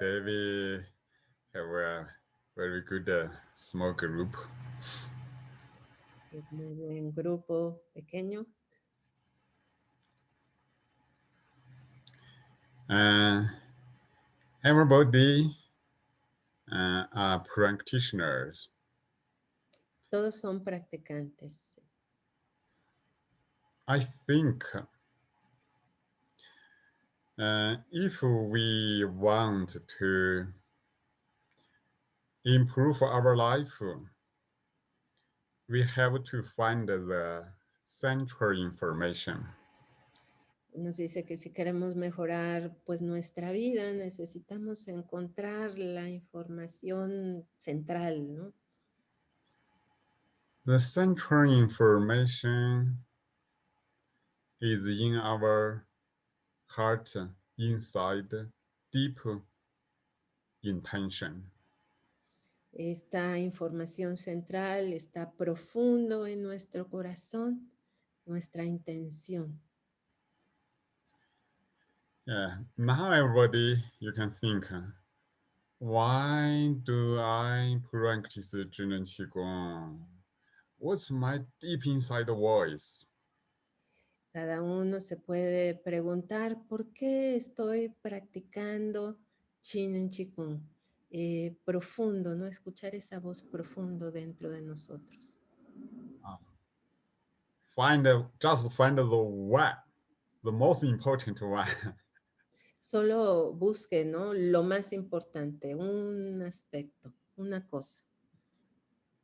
Today we have a very good uh, small group. Es muy buen grupo pequeño. Uh, everybody uh, are practitioners. Todos son practicantes. I think uh, if we want to improve our life, we have to find the central information. Nos dice que si queremos mejorar pues nuestra vida, necesitamos encontrar la información central, ¿no? The central information is in our heart inside deep intention. Esta información central está profundo en nuestro corazón, nuestra intención. Yeah, now everybody, you can think, why do I practice Zhiren Qigong? What's my deep inside voice? Cada uno se puede preguntar, ¿por qué estoy practicando Chin en Qigong? Eh, profundo, ¿no? Escuchar esa voz profundo dentro de nosotros. Uh, find, a, just find the one, the most important one. Solo busque, ¿no? Lo más importante, un aspecto, una cosa.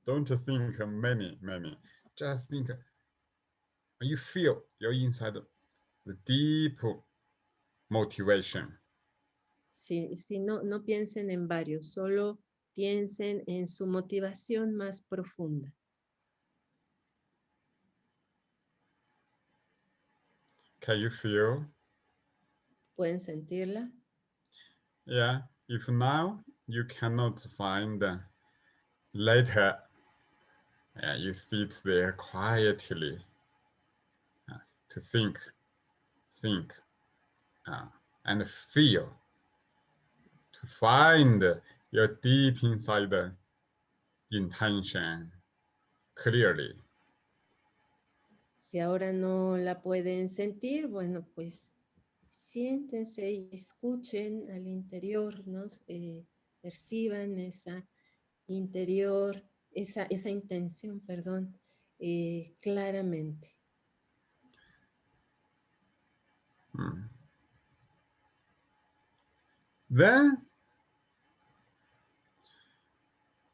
Don't think many, many. Just think you feel your inside the deep motivation. Si, si no, no piensen en varios, solo piensen en su motivación más profunda. Can you feel? ¿Pueden sentirla? Yeah, if now you cannot find later, yeah, you sit there quietly to think, think, uh, and feel, to find your deep inside intention clearly. Si ahora no la pueden sentir, bueno, pues siéntense y escuchen al interior, ¿no? Eh, perciban esa interior, esa, esa intención, perdón, eh, claramente. Hmm. Then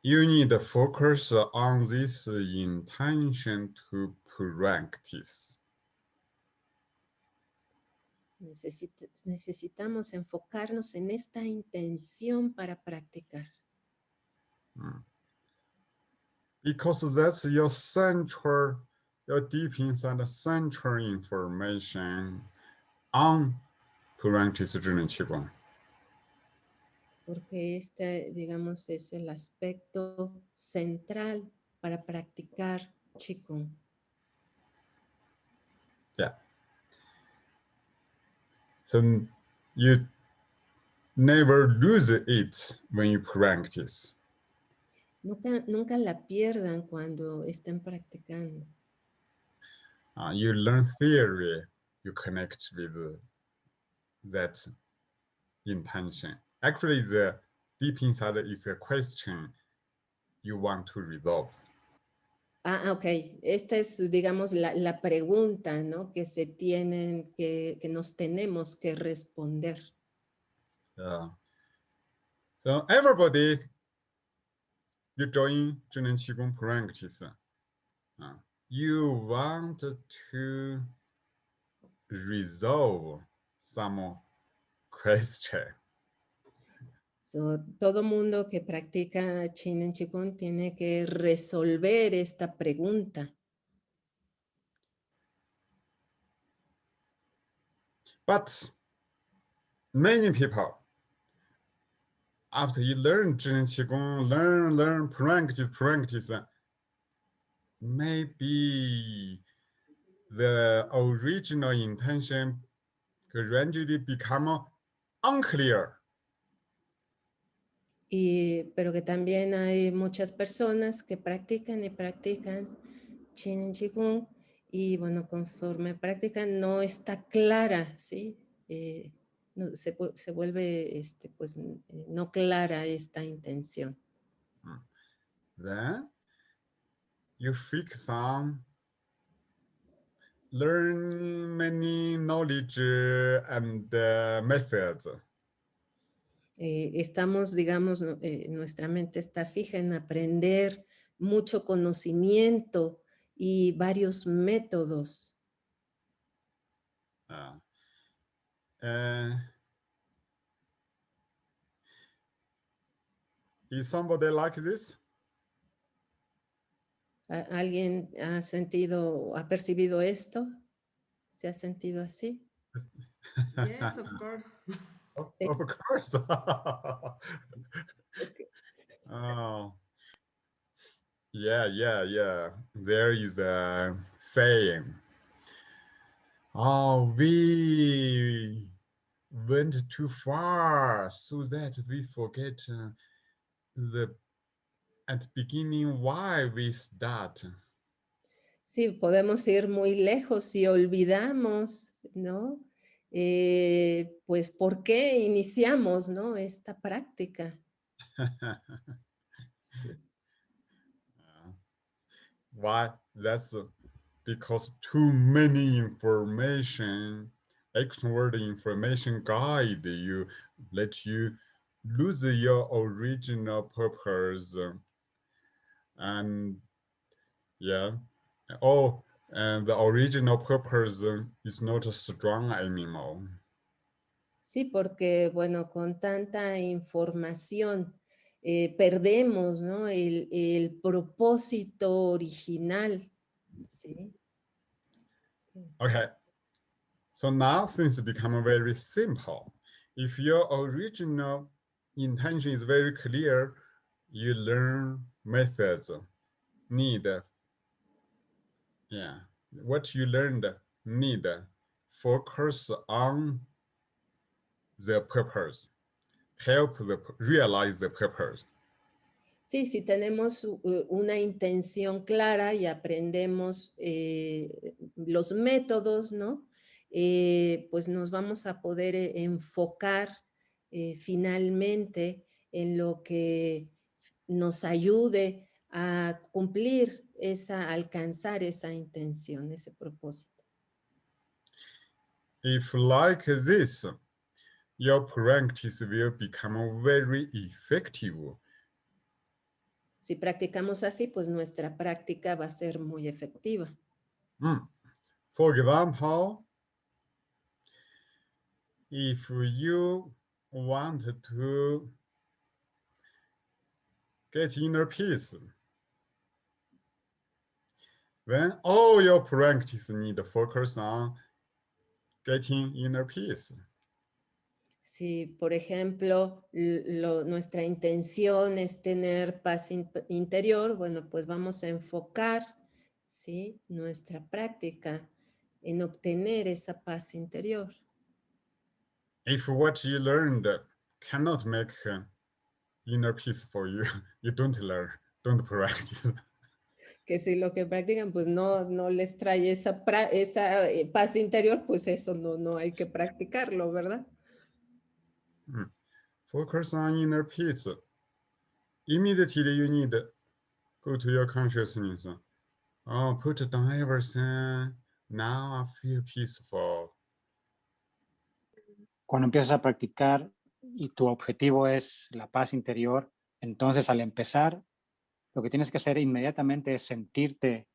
you need to focus on this intention to practice. Necesita, necesitamos enfocarnos en esta intención para practicar. Hmm. Because that's your central, your deep inside central information on practice Zhiren Qigong. Porque este, digamos, es el aspecto central para practicar Qigong. Yeah. So you never lose it when you practice. Nunca, nunca la pierdan cuando estén practicando. Uh, you learn theory, you connect with that intention. Actually, the deep inside is a question you want to resolve. Ah, ok. Esta es, digamos, la, la pregunta, ¿no? Que se tienen, que, que nos tenemos que responder. Yeah. So everybody, you join Zhiren Qigong practice. Uh, you want to resolve some question. So, todo mundo que practica Chin en Qigong tiene que resolver esta pregunta. But many people, after you learn Zhiren Qigong, learn, learn, practice, practice, maybe the original intention gradually become unclear. Y, pero que también hay muchas personas que practican y practican Chin Qigong y bueno, conforme practican no está clara, ¿sí? Eh, no, se, se, vuelve este, pues, no clara esta intención. Hmm. Then you fix on learn many knowledge and uh, methods. Eh, estamos, digamos, eh, nuestra mente está fija en aprender mucho conocimiento y varios métodos. Uh, uh, is somebody like this? ¿Alguien ha sentido, ha percibido esto? ¿Se ha sentido así? Yes, of course. Of, of course. oh. Yeah, yeah, yeah. There is a saying. Oh, we went too far so that we forget uh, the at the beginning why we start. Sí, podemos ir muy lejos y olvidamos, ¿no? Eh, pues, ¿por qué iniciamos, no? Esta práctica. Why? That's because too many information, external information guide you, let you lose your original purpose and yeah. Oh and the original purpose is not a strong anymore. Sí porque bueno con tanta información eh, perdemos ¿no? el, el propósito original sí? Okay. So now things become very simple. If your original intention is very clear you learn methods need. Yeah. What you learned need. Focus on the purpose. Help the realize the purpose. Sí, si tenemos una intención clara y aprendemos eh, los métodos, ¿no? Eh, pues nos vamos a poder eh, enfocar eh, finalmente en lo que nos ayude a cumplir esa, alcanzar esa intención, ese propósito. If like this, your practice will become very effective. Si practicamos así, pues nuestra práctica va a ser muy efectiva. Mm. For example, if you want to get inner peace. Then all your practice need to focus on getting inner peace. Si, por ejemplo, lo, nuestra intención es tener paz in, interior, bueno, pues vamos a enfocar ¿sí? nuestra práctica en obtener esa paz interior. If what you learned cannot make inner peace for you. You don't learn, don't practice. Que si lo que practican pues no, no les trae esa, esa eh, paz interior, pues eso no, no hay que practicarlo, ¿verdad? Mm. Focus on inner peace. Immediately you need go to your consciousness. Oh, put down everything. Now I feel peaceful. Cuando empiezas a practicar, y tu objetivo es la paz interior, entonces al empezar, lo que tienes que hacer inmediatamente es sentirte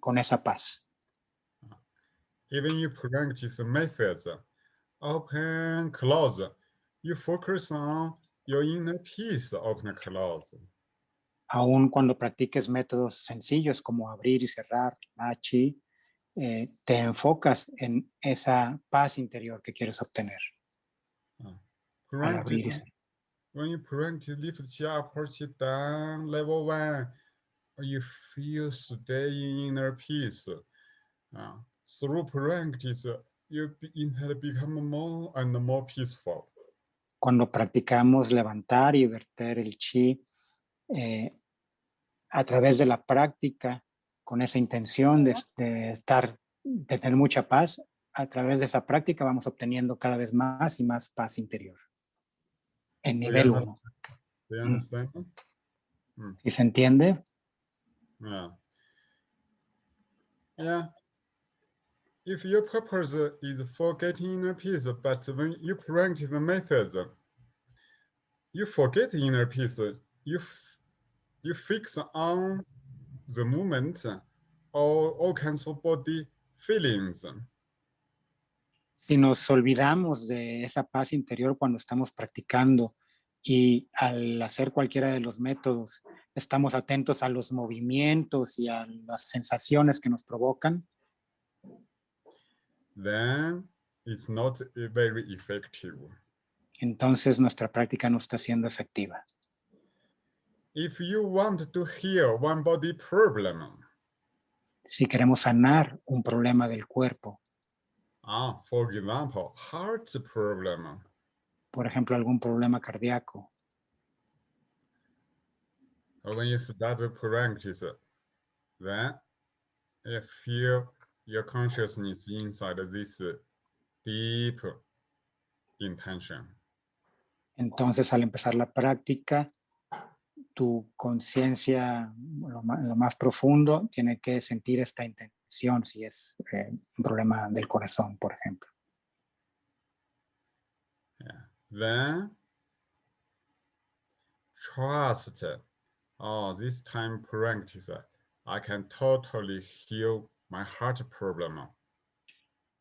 con esa paz. Even you practice methods, open, close, you focus on your inner peace, open, close. Aún cuando practiques métodos sencillos como abrir y cerrar, machi, eh, te enfocas en esa paz interior que quieres obtener. When you practice lift it down, level one, you feel stay in inner peace. Uh, through practice, you become more and more peaceful. Cuando practicamos levantar y verter el chi, eh, a través de la práctica, con esa intención de, de estar, de tener mucha paz, a través de esa práctica vamos obteniendo cada vez más y más paz interior. En nivel 1. Do Mm. ¿Sí se entiende? Yeah. Yeah. If your purpose is for getting inner peace, but when you practice the methods, you forget inner peace, you you fix on the movement or all kinds of body feelings. Si nos olvidamos de esa paz interior cuando estamos practicando y al hacer cualquiera de los métodos estamos atentos a los movimientos y a las sensaciones que nos provocan, Then it's not very effective. entonces nuestra práctica no está siendo efectiva. If you want to heal one body problem, Si queremos sanar un problema del cuerpo, ah, for example, heart problem, por ejemplo, algún problema cardíaco, when you start to practice, then you feel your consciousness inside this deep intention. entonces al empezar la práctica, tu conciencia, lo, lo más profundo, tiene que sentir esta intención, si es eh, un problema del corazón, por ejemplo. Then trust, oh, this time practice, I can totally heal my heart problem.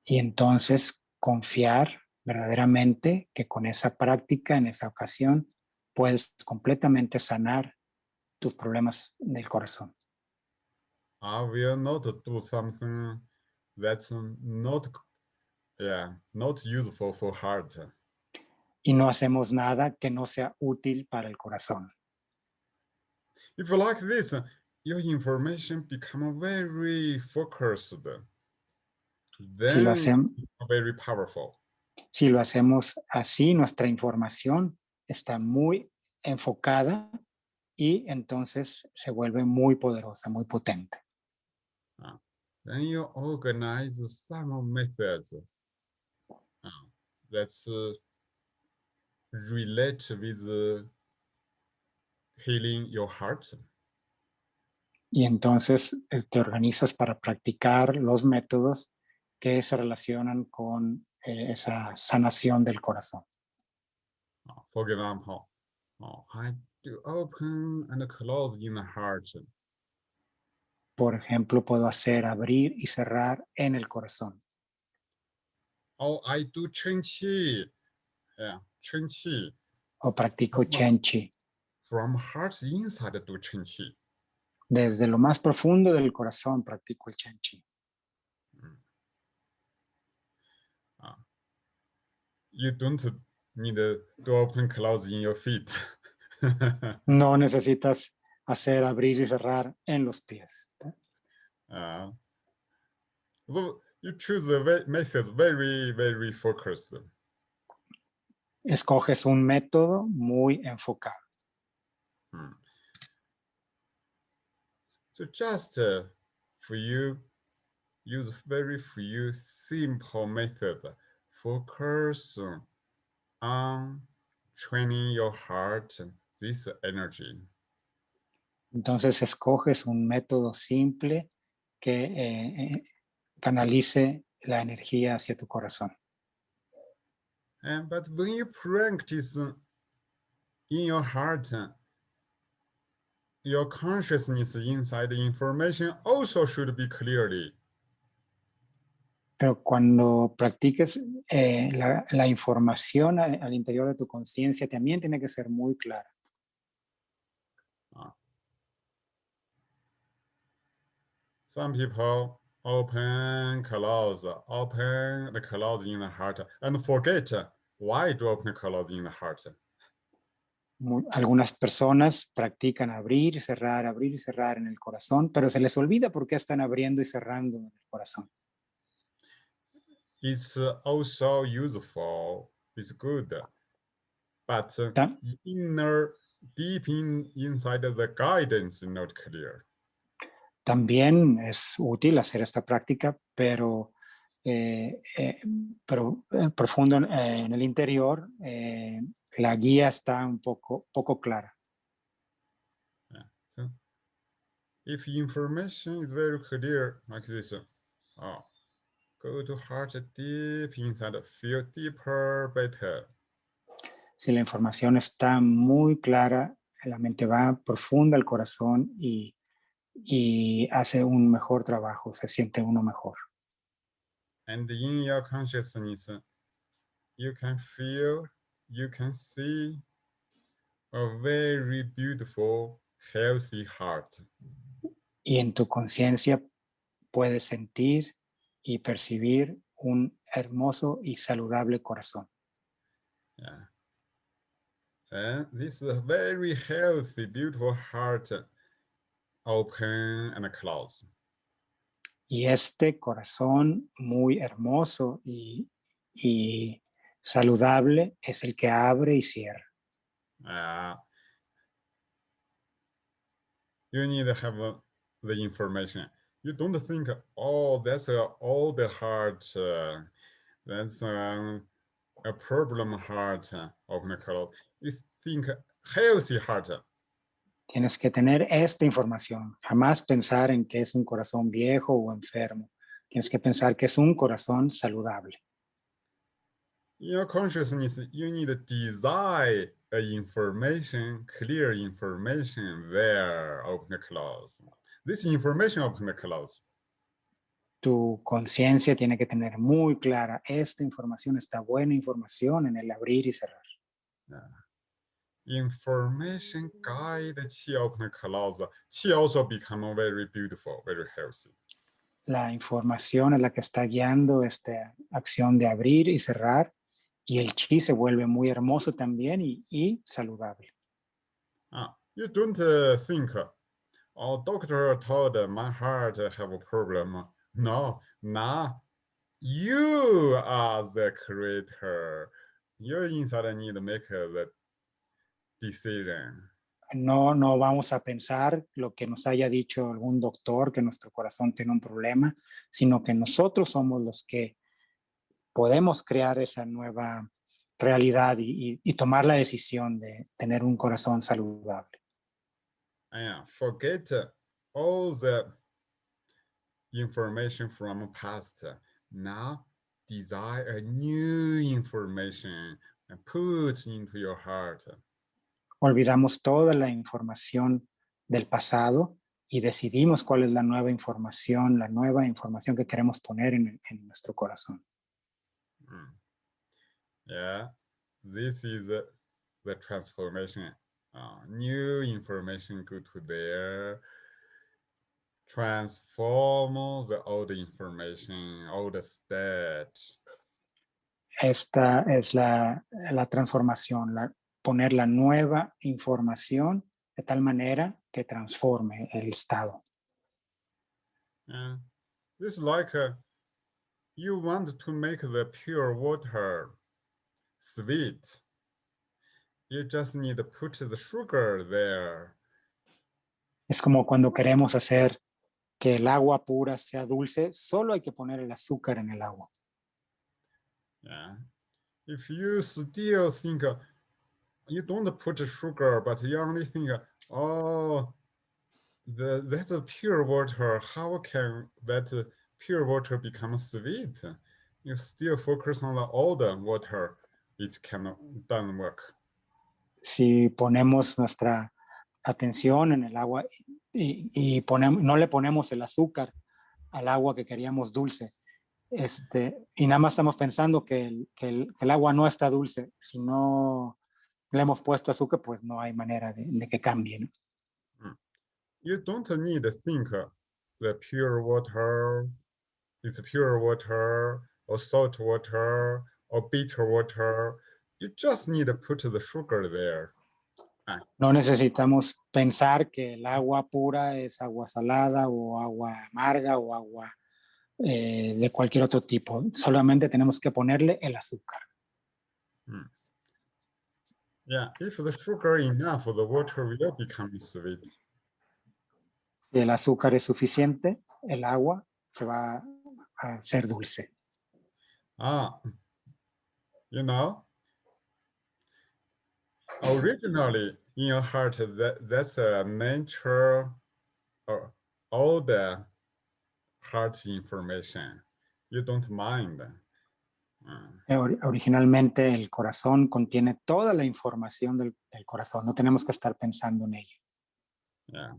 Y entonces confiar verdaderamente que con esa práctica, en esa ocasión, puedes completamente sanar tus problemas del corazón. I will not do something that's not, yeah, not useful for heart. Y no hacemos nada que no sea útil para el corazón. If you like this, your information become very focused. Si Then lo, hacem- it's very powerful. si lo hacemos así, nuestra información está muy enfocada y entonces se vuelve muy poderosa, muy potente. Then you organize some methods uh, that's uh, relate with uh, healing your heart. Y entonces eh, te organizas para practicar los métodos que se relacionan con eh, esa sanación del corazón. Uh, for example, uh, I do open and close in the heart. Por ejemplo, puedo hacer abrir y cerrar en el corazón. Oh, I do Chen Qi. Yeah, Chen Qi. O practico Wow. Chenchi. From heart inside do Chen Qi. Desde lo más profundo del corazón practico el Chenchi. Uh, you don't need to open close in your feet. No necesitas hacer abrir y cerrar en los pies. Uh, so you choose the method very, very focused. Escoges un método muy enfocado. Hmm. So just uh, for you, use very few simple method. Focus on training your heart, this energy. Entonces escoges un método simple que eh, eh, canalice la energía hacia tu corazón. And but when you practice in your heart, your consciousness inside the information also should be clearly. Pero cuando practiques eh, la, la información a- al interior de tu conciencia también tiene que ser muy clara. Some people open, close, open, and close in the heart, and forget why to open, the close in the heart. algunas personas practican abrir cerrar, abrir y cerrar en el corazón, pero se les olvida por qué están abriendo y cerrando en el corazón. It's also useful. It's good, but inner, deep in inside of the guidance, is not clear. También es útil hacer esta práctica, pero, eh, eh, pero eh, profundo en, eh, en el interior, eh, la guía está un poco, poco clara. So, if information is very clear like this, oh, go to heart deep inside, feel deeper, better. Si la información está muy clara, la mente va profunda al corazón y, y hace un mejor trabajo, se siente uno mejor. And in your consciousness, you can feel, you can see a very beautiful, healthy heart. Y en tu conciencia puedes sentir y percibir un hermoso y saludable corazón. Yeah. And this is a very healthy, beautiful heart open and close. Y este corazón muy hermoso y, y saludable es el que abre y cierra. Uh, you need to have uh, the information. You don't think, oh, that's all the heart. Uh, that's um, a problem heart. Uh, open and close. You think healthy heart. Tienes que tener esta información. Jamás pensar en que es un corazón viejo o enfermo. Tienes que pensar que es un corazón saludable. In your consciousness, you need to design a information, clear information there, open and close. This information open and close. Tu conciencia tiene que tener muy clara esta información, esta buena información en el abrir y cerrar. Yeah. Information guide qi. Qi also become very beautiful, very healthy. La información es la que está guiando esta acción de abrir y cerrar y el chi se vuelve muy hermoso también y, y saludable. Ah, you don't uh, think, oh, doctor told my heart have a problem. No, now you are the creator. You inside need to make uh, the No, no vamos a pensar lo que nos haya dicho algún doctor, que nuestro corazón tiene un problema, sino que nosotros somos los que podemos crear esa nueva realidad y, y- y tomar la decisión de tener un corazón saludable. And forget uh, all the information from past. Now desire a new information and put into your heart. Olvidamos toda la información del pasado y decidimos cuál es la nueva información, la nueva información que queremos poner en, en nuestro corazón. Mm. Yeah, this is uh, the transformation. Uh, new information go to there. Transform the old information, old state. Esta es la, la transformación, la- poner la nueva información de tal manera que transforme el estado. Yeah. This is like uh, you want to make the pure water sweet. You just need to put the sugar there. Es como cuando queremos hacer que el agua pura sea dulce, solo hay que poner el azúcar en el agua. Yeah. If you still think uh, you don't put sugar, but you only think, oh, that's a pure water. How can that pure water become sweet? You still focus on the older water. It cannot doesn't work. Si ponemos nuestra atención en el agua y, y ponem- no le ponemos el azúcar al agua que queríamos dulce, este, y nada más estamos pensando que el, agua no está dulce, si no le hemos puesto azúcar, pues no hay manera de, de que cambie. ¿no? You don't need to think the pure water is pure water or salt water or bitter water. You just need to put the sugar there. No necesitamos pensar que el agua pura es agua salada o agua amarga o agua eh, de cualquier otro tipo. Solamente tenemos que ponerle el azúcar. Mm. Yeah, if the sugar enough, the water will become sweet. Si el azúcar es suficiente, el agua se va a hacer dulce. Ah, you know, originally in your heart, that that's a nature or all the heart information. You don't mind. Eh, ori- Originalmente el corazón contiene toda la información del, del corazón. No tenemos que estar pensando en ello. Yeah.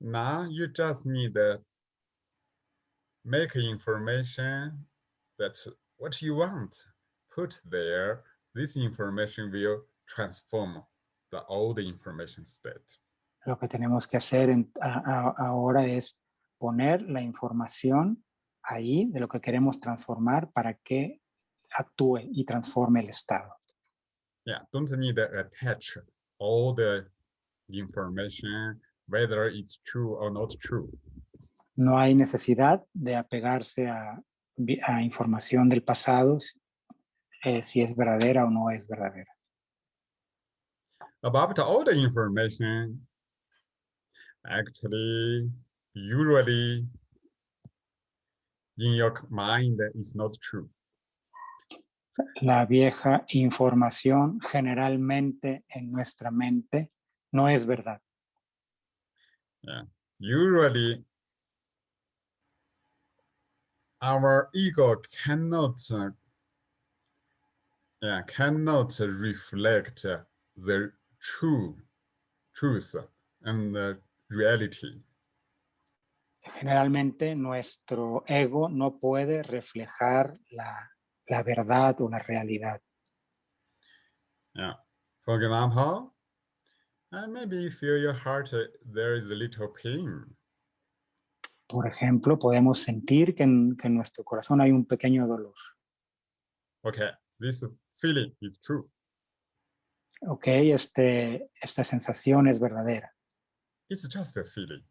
Now you just need to make information that what you want put there. This information will transform the old information state. Lo que tenemos que hacer en- a- a- ahora es poner la información ahí de lo que queremos transformar para que actúe y transforme el estado. Yeah, don't need to attach all the information, whether it's true or not true. No hay necesidad de apegarse a, información del pasado, si- eh, si es verdadera o no es verdadera. About all the information, actually, usually in your mind is not true. La vieja información generalmente en nuestra mente no es verdad. Usually, our ego cannot, uh, yeah, cannot reflect uh, the true truth and the reality. Generalmente nuestro ego no puede reflejar la, la verdad o la realidad. Yeah. For example, uh, maybe you feel your heart, uh, there is a little pain. Por ejemplo, podemos sentir que en, que en nuestro corazón hay un pequeño dolor. Okay, this feeling is true. Ok, este, esta sensación es verdadera, It's just a feeling.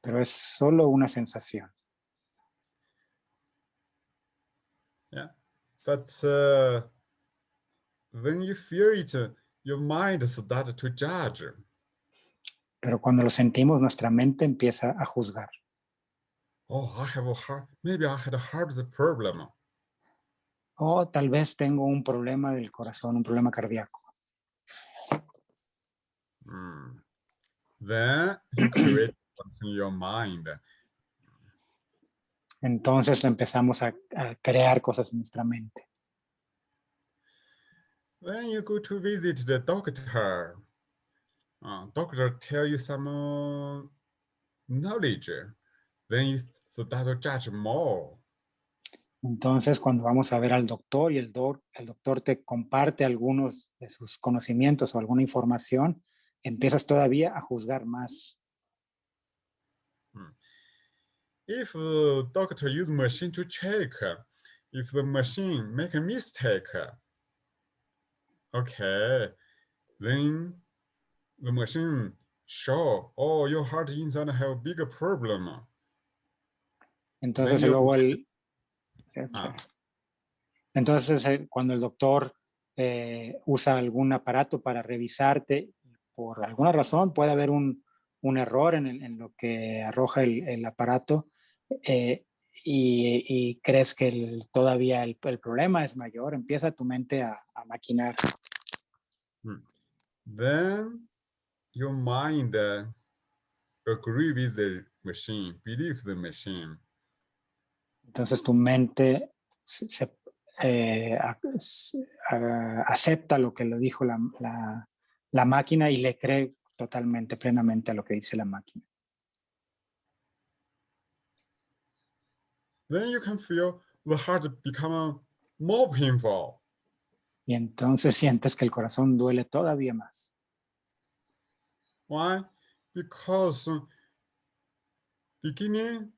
pero es solo una sensación. But uh, when you feel it, uh, your mind start to judge. Pero cuando lo sentimos, nuestra mente empieza a juzgar. Oh, I have a heart. Maybe I had a heart problem. O tal vez tengo un problema del corazón, un problema cardíaco. Hmm. Then you create something in your mind. Entonces empezamos a, a crear cosas en nuestra mente. When you go to visit the doctor, uh, doctor tell you some uh, knowledge, then you start to judge more. Entonces, cuando vamos a ver al doctor y el, doc- el doctor te comparte algunos de sus conocimientos o alguna información, empiezas todavía a juzgar más. If uh, doctor use machine to check, if the machine make a mistake, okay, then the machine show, oh, your heart inside have a bigger problem. Entonces, yo- luego el... Ah. Entonces, eh, cuando el doctor eh, usa algún aparato para revisarte, por alguna razón puede haber un, un error en, el- en lo que arroja el, el aparato eh, y, y crees que el- todavía el, el problema es mayor, empieza tu mente a, a maquinar. Then your mind uh, agree with the machine, believe the machine. Entonces tu mente se, se, eh, a- s- a- acepta lo que le dijo la, la- la máquina y le cree totalmente, plenamente a lo que dice la máquina. Then you can feel the heart become more painful. Y entonces sientes que el corazón duele todavía más. Why? Because beginning,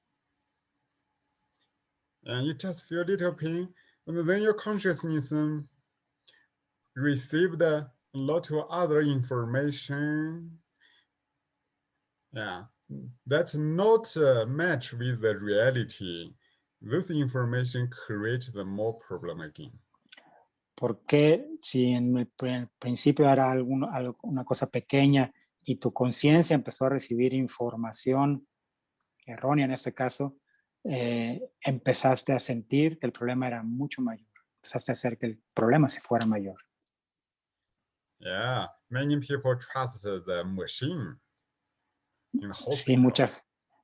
and you just feel a little pain, and then your consciousness received a lot of other information. Yeah, that's not uh, match with the reality. This information creates the more problem again. Porque si en el, pri- el principio era alguno- una cosa pequeña y tu conciencia empezó a recibir información errónea en este caso, eh, empezaste a sentir que el problema era mucho mayor. Empezaste a hacer que el problema se fuera mayor. Yeah, many people trust the machine in the Sí, mucha,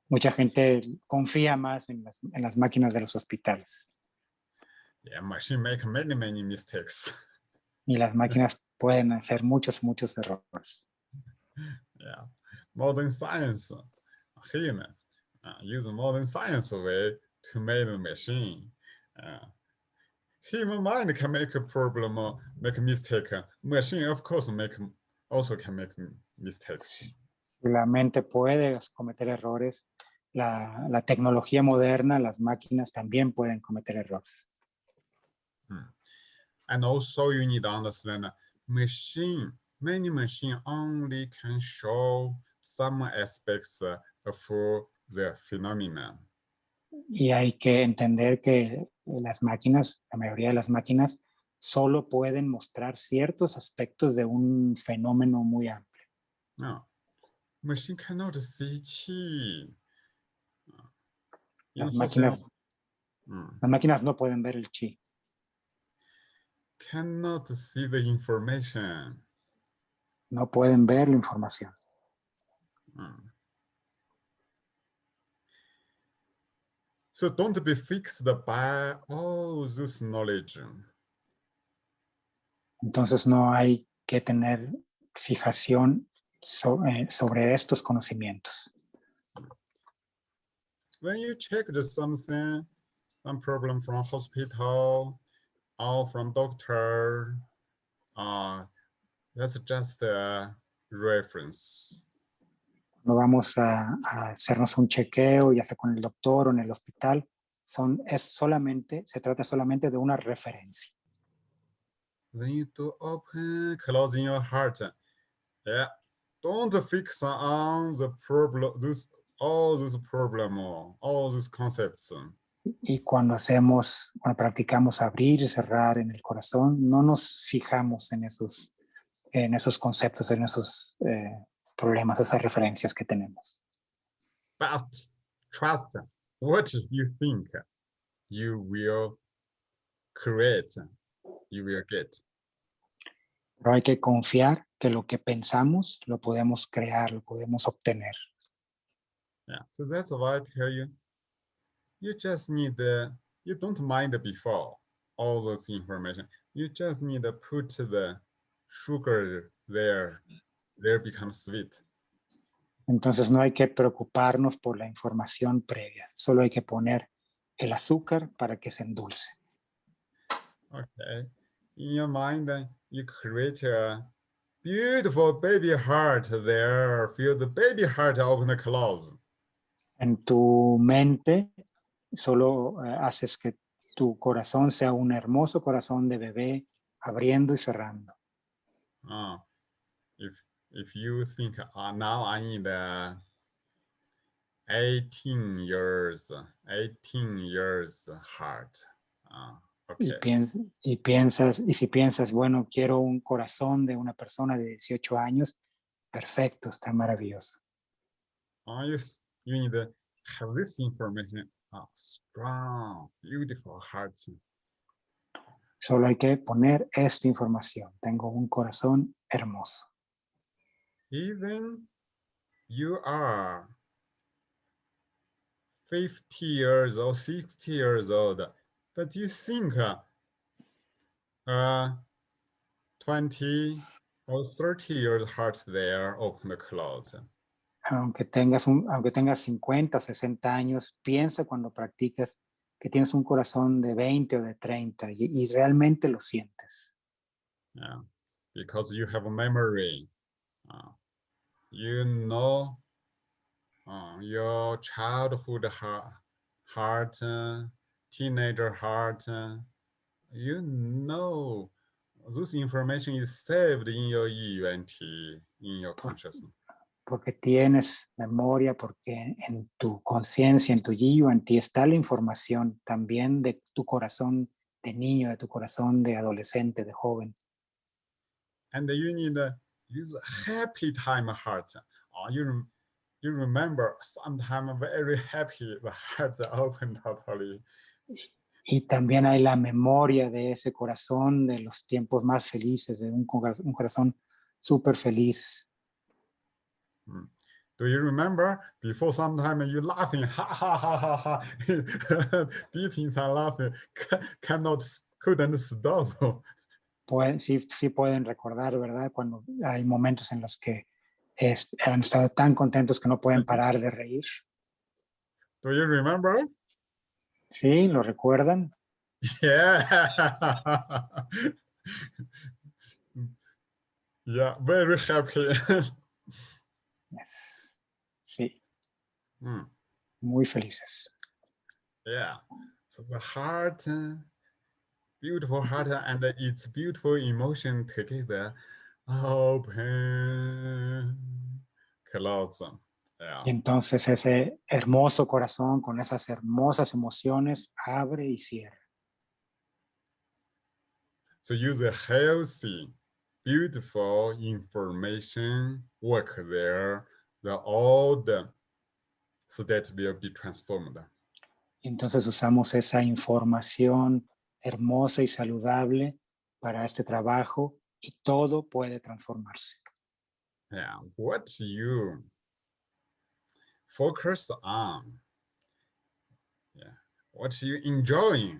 mucha gente confía más en las, en las máquinas de los hospitales. Yeah, machine make many, many mistakes. Y las máquinas pueden hacer muchos, muchos errores. Yeah, modern science, human, uh, use modern science way to make the machine. Uh, human mind can make a problem, uh, make a mistake. Machine, of course, make also can make mistakes. La mente puede cometer errores. La, la tecnología moderna, las máquinas también pueden cometer errores. And also you need to understand uh, machine, many machine only can show some aspects of the phenomenon. Y hay que entender que las máquinas, la mayoría de las máquinas, solo pueden mostrar ciertos aspectos de un fenómeno muy amplio. No, machine cannot see. Las máquinas, mm, las máquinas no pueden ver el chi, cannot see the information. no pueden ver la información. Mm. So don't be fixed by all this knowledge. Entonces no hay que tener fijación so- eh, sobre estos conocimientos. When you checked something, some problem from hospital or from doctor, uh, that's just a reference. No vamos a, a hacernos un chequeo, ya sea con el doctor o en el hospital. Son, es solamente, se trata solamente de una referencia. When you do open, closing your heart, yeah, don't fix on the problem, this, all this problem, or all these concepts. Y cuando hacemos, cuando practicamos abrir y cerrar en el corazón, no nos fijamos en esos, en esos conceptos, en esos eh, problemas, esas referencias que tenemos. But trust what you think you will create, you will get. Pero hay que confiar que lo que pensamos lo podemos crear, lo podemos obtener. Yeah, so that's why I tell you, you just need the, you don't mind before all those information. You just need to put the sugar there, there becomes sweet. Entonces no hay que preocuparnos por la información previa, solo hay que poner el azúcar para que se endulce. Okay, in your mind, you create a beautiful baby heart there. Feel the baby heart open and close. En tu mente solo eh, haces que tu corazón sea un hermoso corazón de bebé abriendo y cerrando. Uh, if if you think uh, now I need uh, 18 years, 18 years heart. Uh, Y, okay. pien- y piensas, y si piensas, bueno, quiero un corazón de una persona de 18 años, perfecto, está maravilloso. Uh, you, you need to have this information. Uh, strong, beautiful heart. Solo hay que poner esta información. Tengo un corazón hermoso. Even you are 50 years old, 60 years old, but you think uh, uh, 20 or 30 years heart there open the close. Aunque tengas, un, aunque tengas 50 o 60 años, piensa cuando practicas que tienes un corazón de 20 o de 30 y, y realmente lo sientes. Yeah, because you have a memory. Uh, you know uh, your childhood heart, heart uh, teenager heart. you know This information is saved in your EUNT, in your consciousness. Porque tienes memoria, porque en tu conciencia, en tu yiyu, en ti está la información también de tu corazón de niño, de tu corazón de adolescente, de joven. And you need a happy time heart. Oh, you, you remember sometime very happy, the heart open totally. Y también hay la memoria de ese corazón, de los tiempos más felices, de un, un corazón súper feliz. Mm. Do you remember before sometime you laughing, ha ha ha ha ha, deep inside laughing, cannot, couldn't stop. Pueden, sí, sí pueden recordar, ¿verdad? Cuando hay momentos en los que es- han estado tan contentos que no pueden parar de reír. Do you remember? ¿Sí? ¿Lo recuerdan? Yeah. Mm. yeah, very happy. Yes. Sí, Mm, muy felices. yeah. So the heart, beautiful heart and its beautiful emotion together, open, close. Yeah. Entonces ese hermoso corazón con esas hermosas emociones abre y cierra. So use a healthy, beautiful information work there. The old state will be transformed. Entonces usamos esa información hermosa y saludable para este trabajo y todo puede transformarse. Yeah, what you focus on, yeah, what you enjoying,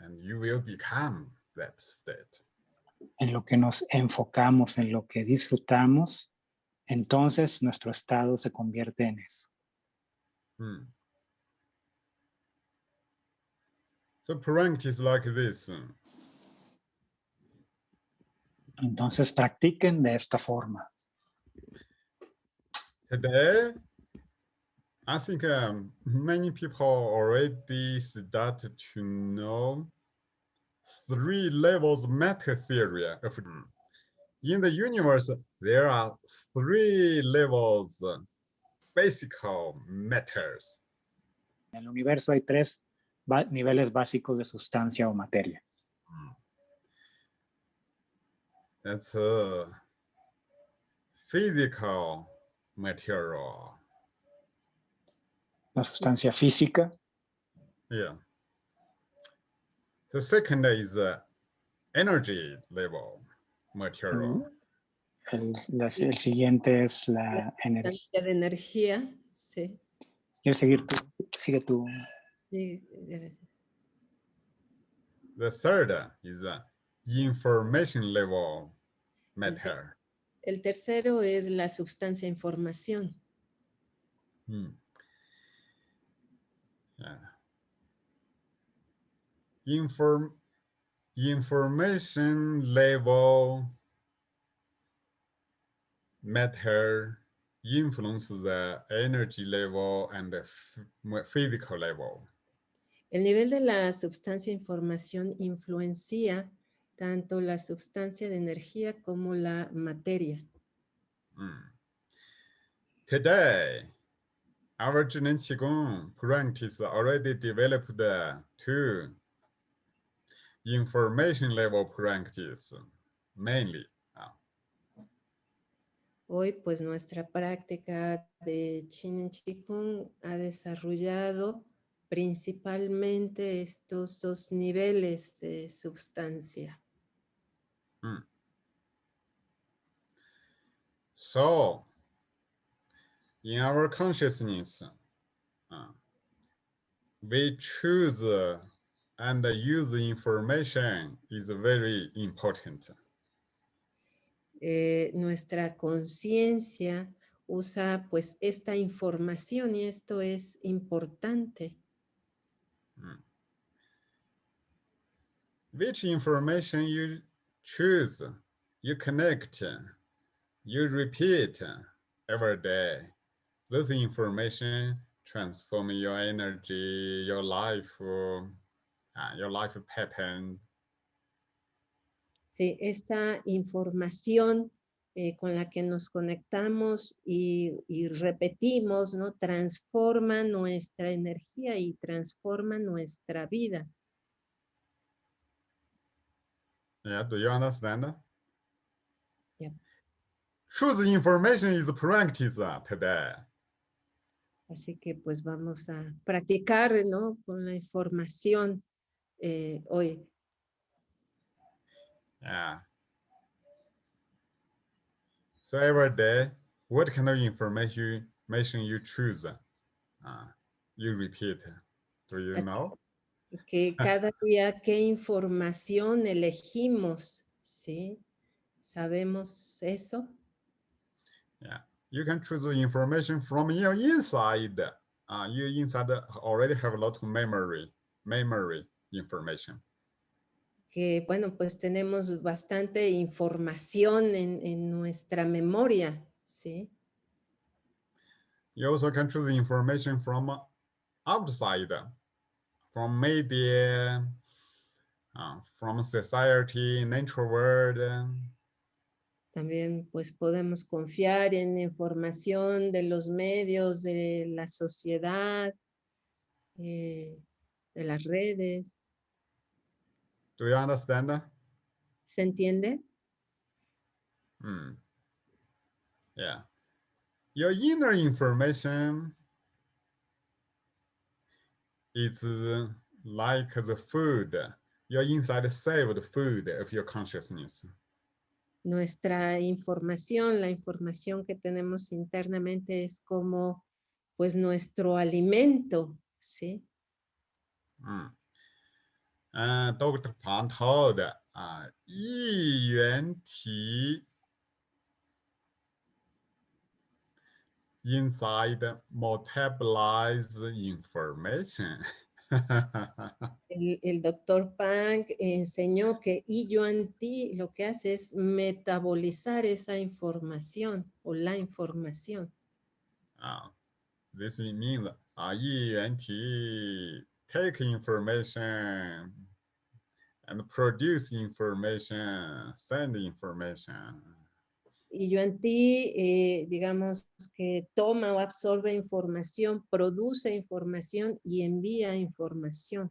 and you will become that state. En lo que nos enfocamos, en lo que disfrutamos, entonces nuestro estado se convierte en eso. Hmm. So practice like this. uh, Entonces practiquen de esta forma. Today, I think um, many people already start to know three levels matter theory. of- In the universe, there are three levels uh, basic matters. En el universo hay tres ba- niveles básicos de sustancia o materia. That's uh, physical material. La sustancia física, Yeah. The second is uh, energy level material. el, la- el siguiente es la energía. De energía, sí. ¿Quieres seguir tú? Sigue tú. sí, gracias. The third is uh, information level matter. El tercero es la sustancia información. Hmm. Yeah. Inform information level matter influence the energy level and the physical level. El nivel de la sustancia información influencia tanto la sustancia de energía como la materia. Mm. Today, our Zhiren Qigong practice already developed two information level practice mainly. uh, Hoy, pues nuestra práctica de Chin Chikung ha desarrollado principalmente estos dos niveles de sustancia. So, in our consciousness, uh, we choose uh, and use information is very important. Eh, nuestra conciencia usa pues esta información y esto es importante. Which information you choose, you connect, you repeat every day. This information transform your energy, your life, uh, your life pattern. Sí, esta información eh, con la que nos conectamos y, y, repetimos, ¿no? Transforma nuestra energía y transforma nuestra vida. Yeah, do you understand? Yep. Choose information is practice today. Así que pues vamos a practicar, ¿no? Con la información eh, hoy. Yeah. So every day, what kind of information, information you choose? Uh, you repeat. Do you Así know? Que cada día qué información elegimos, ¿sí? ¿Sabemos eso? Yeah. You can choose the information from your inside. Uh, you inside already have a lot of memory, memory information. que, bueno, pues tenemos bastante información en, en nuestra memoria, ¿sí? You also can choose the information from outside, from maybe uh, from society, natural world. También pues podemos confiar en información de los medios, de la sociedad, eh, de las redes. Do you understand? ¿Se entiende? Hmm. Yeah. Your inner information is like the food. Your inside saved food of your consciousness. Nuestra información, la información que tenemos internamente es como pues nuestro alimento, ¿sí? Mm. 嗯，Dr. 庞涛的啊，一元体 inside metabolize information. el, el, doctor Pang enseñó que Yuan Ti lo que hace es metabolizar esa información o la información. Ah, this means ah, Yuan Ti take information and produce information, send information. Y yo en ti, eh, digamos que toma o absorbe información, produce información y envía información.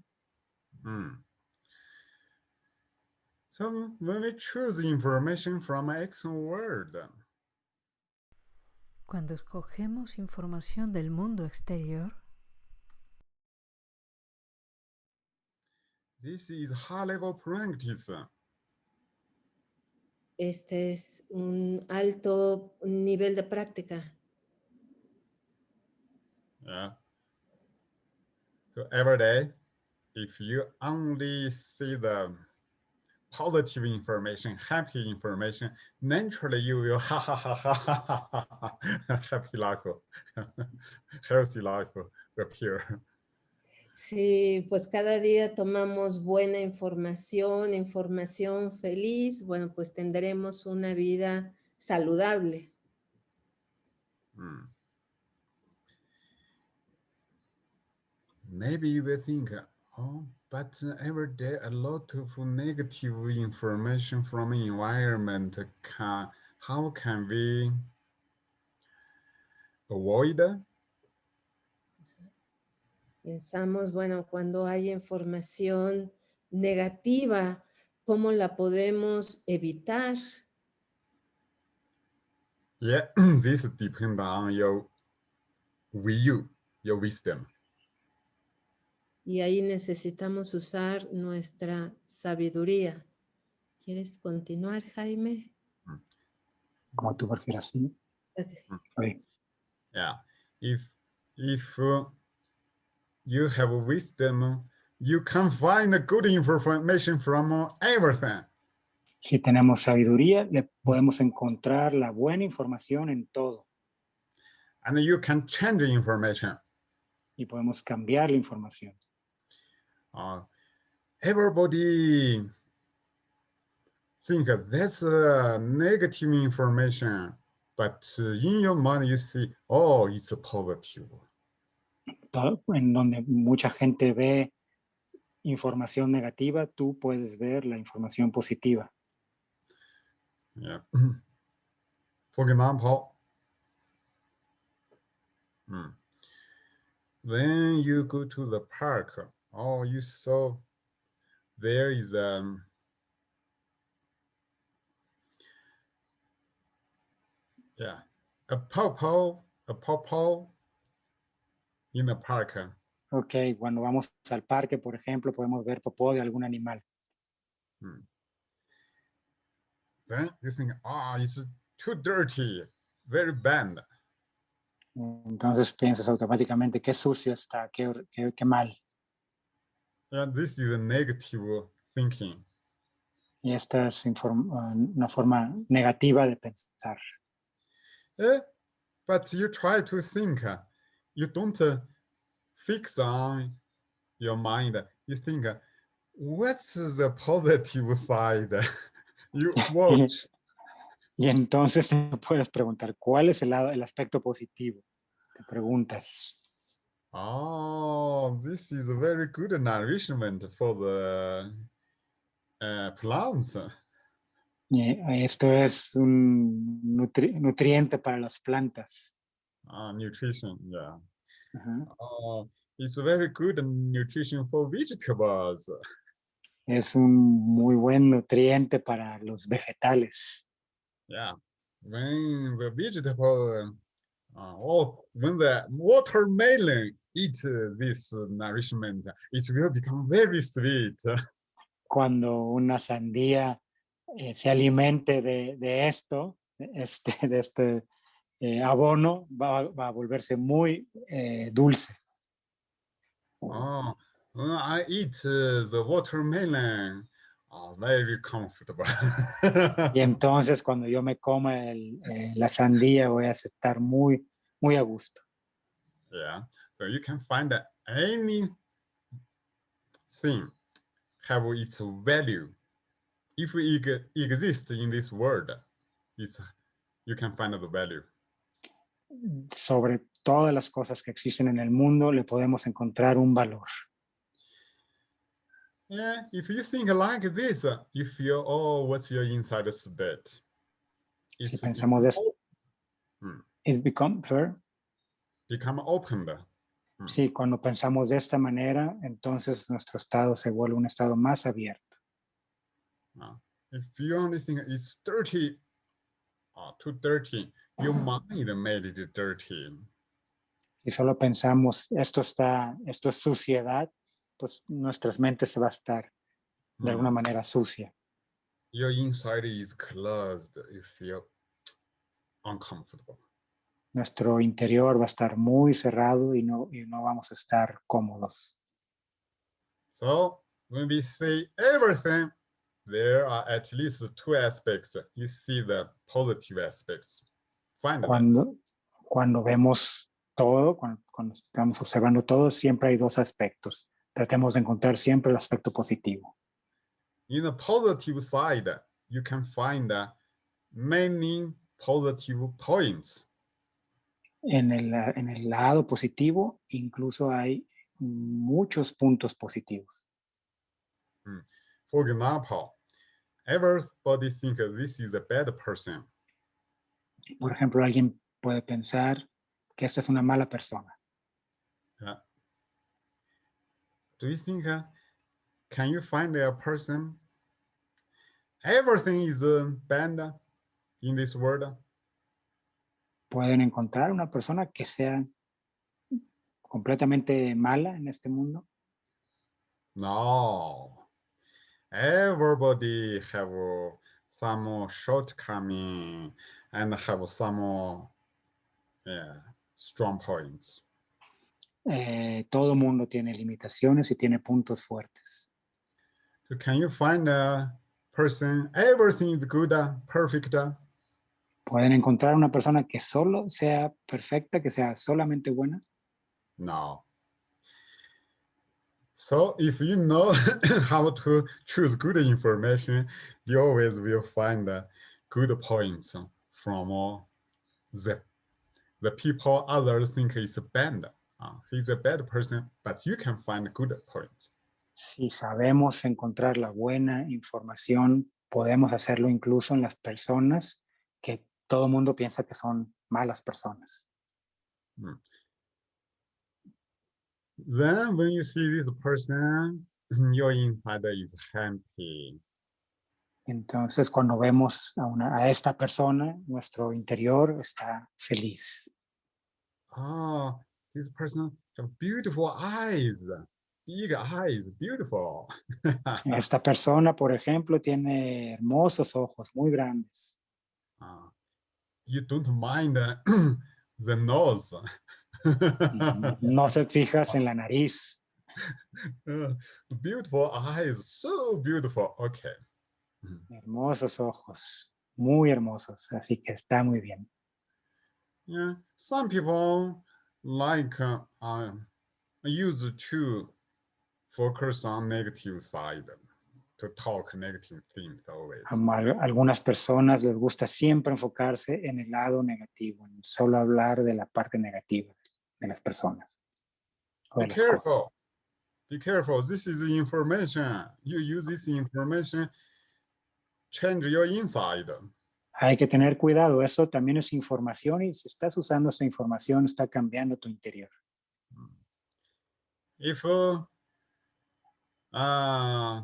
Mm. So when we choose information from external world, cuando escogemos información del mundo exterior, This is high level practice. Este es un alto nivel de práctica. Yeah. So every day, if you only see the positive information, happy information, naturally you will ha ha ha ha ha ha, ha happy life, healthy life appear. Si pues cada día tomamos buena información, información feliz, bueno, pues tendremos una vida saludable. Hmm. Maybe you will think, oh, but every day a lot of negative information from environment how can we avoid Pensamos, bueno, cuando hay información negativa, ¿cómo la podemos evitar? Yeah, this depends on your view, your wisdom. Y ahí necesitamos usar nuestra sabiduría. ¿Quieres continuar, Jaime? Como tú prefieras, sí. Okay. Yeah, if, if uh, you have wisdom, you can find good information from everything. Si tenemos sabiduría, le podemos encontrar la buena información en todo. And you can change the information. Y podemos cambiar la información. Uh, everybody think that's a negative information, but in your mind you see, oh, it's a positive. En donde mucha gente ve información negativa, tú puedes ver la información positiva. For example, mm, when you go to the park, oh, you saw there is um yeah. A pawpaw a in the park. Ok, cuando vamos al parque, por ejemplo, podemos ver popó de algún animal. Then you think, ah, it's too dirty, very bad. Entonces piensas automáticamente qué sucio está, qué, qué, qué mal. Yeah, this is a negative thinking. Y esta es ah, una forma negativa de pensar. Eh, but you try to think, you don't uh, fix on your mind. You think, uh, what's the positive side? you watch. Y entonces te puedes preguntar, ¿cuál es el, lado, el aspecto positivo? Te preguntas. oh, this is a very good nourishment for the uh, plants. Y esto es un nutri- nutriente para las plantas. Uh, nutrition, yeah. Ajá. Oh, it's very good nutrition for vegetables. Es un muy buen nutriente para los vegetales. Yeah, when the vegetable, uh, or when the watermelon eats uh, this uh, nourishment, it will become very sweet. Cuando una sandía eh, se alimente de, de esto, este, de este eh, abono, va, va a volverse muy eh, dulce. Oh, I eat uh, the watermelon, oh, very comfortable. Y entonces cuando yo me coma el, eh, la sandía voy a estar muy, muy a gusto. yeah, so you can find that any thing have its value. If it exists in this world, it's you can find the value. Sobre todas las cosas que existen en el mundo le podemos encontrar un valor. Yeah, if you think like this, you feel, oh, what's your inside? Si It's pensamos de esto, Mm. it's become fair. become opened. Sí, cuando pensamos de esta manera, entonces nuestro estado se vuelve un estado más abierto. Uh, if you only think it's dirty, uh, too dirty, your mind made it dirty. Si solo pensamos esto está, esto es suciedad, pues nuestras mentes se va a estar de Mm. alguna manera sucia. Your inside is closed. You feel uncomfortable. Nuestro interior va a estar muy cerrado y no, y no vamos a estar cómodos. So when we say everything, there are at least two aspects. You see the positive aspects. Cuando, cuando vemos todo, cuando, cuando estamos observando todo, siempre hay dos aspectos. Tratemos de encontrar siempre el aspecto positivo. In the positive side, you can find uh, many positive points. En el, la- en el lado positivo, incluso hay muchos puntos positivos. For example, everybody think this is a bad person. Por ejemplo, alguien puede pensar que esta es una mala persona. Yeah. Do you think, uh, can you find a person? Everything is uh, bad in this world. Pueden encontrar una persona que sea completamente mala en este mundo. No. Everybody have uh, some shortcoming and have some uh, yeah, strong points. Eh, todo mundo tiene limitaciones y tiene puntos fuertes. So can you find a person, everything is good, uh, perfect? uh, Pueden encontrar una persona que solo sea perfecta, que sea solamente buena. No. So if you know how to choose good information, you always will find the good points from uh, the, the people others think is bad. Uh, he's a bad person, but you can find good points. Si sabemos encontrar la buena información podemos hacerlo incluso en las personas que todo el mundo piensa que son malas personas. Then when you see this person, your inside is happy. Entonces, cuando vemos a, una, a esta persona, nuestro interior está feliz. Oh, this person have beautiful eyes. Big eyes, beautiful. Esta persona, por ejemplo, tiene hermosos ojos, muy grandes. Ah, you don't mind uh, the nose. No se fijas en la nariz. Uh, beautiful eyes, so beautiful. Okay. Hermosos ojos, muy hermosos, así que está muy bien. Yeah, some people like uh, uh, use to focus on negative side, to talk negative things always. A algunas personas les gusta siempre enfocarse en el lado negativo, en solo hablar de la parte negativa de las personas. Be las cosas. careful. Be careful. This is the information. You use this information, change your inside. Hay que tener cuidado, eso también es información y si estás usando esa información está cambiando tu interior. If uh, uh,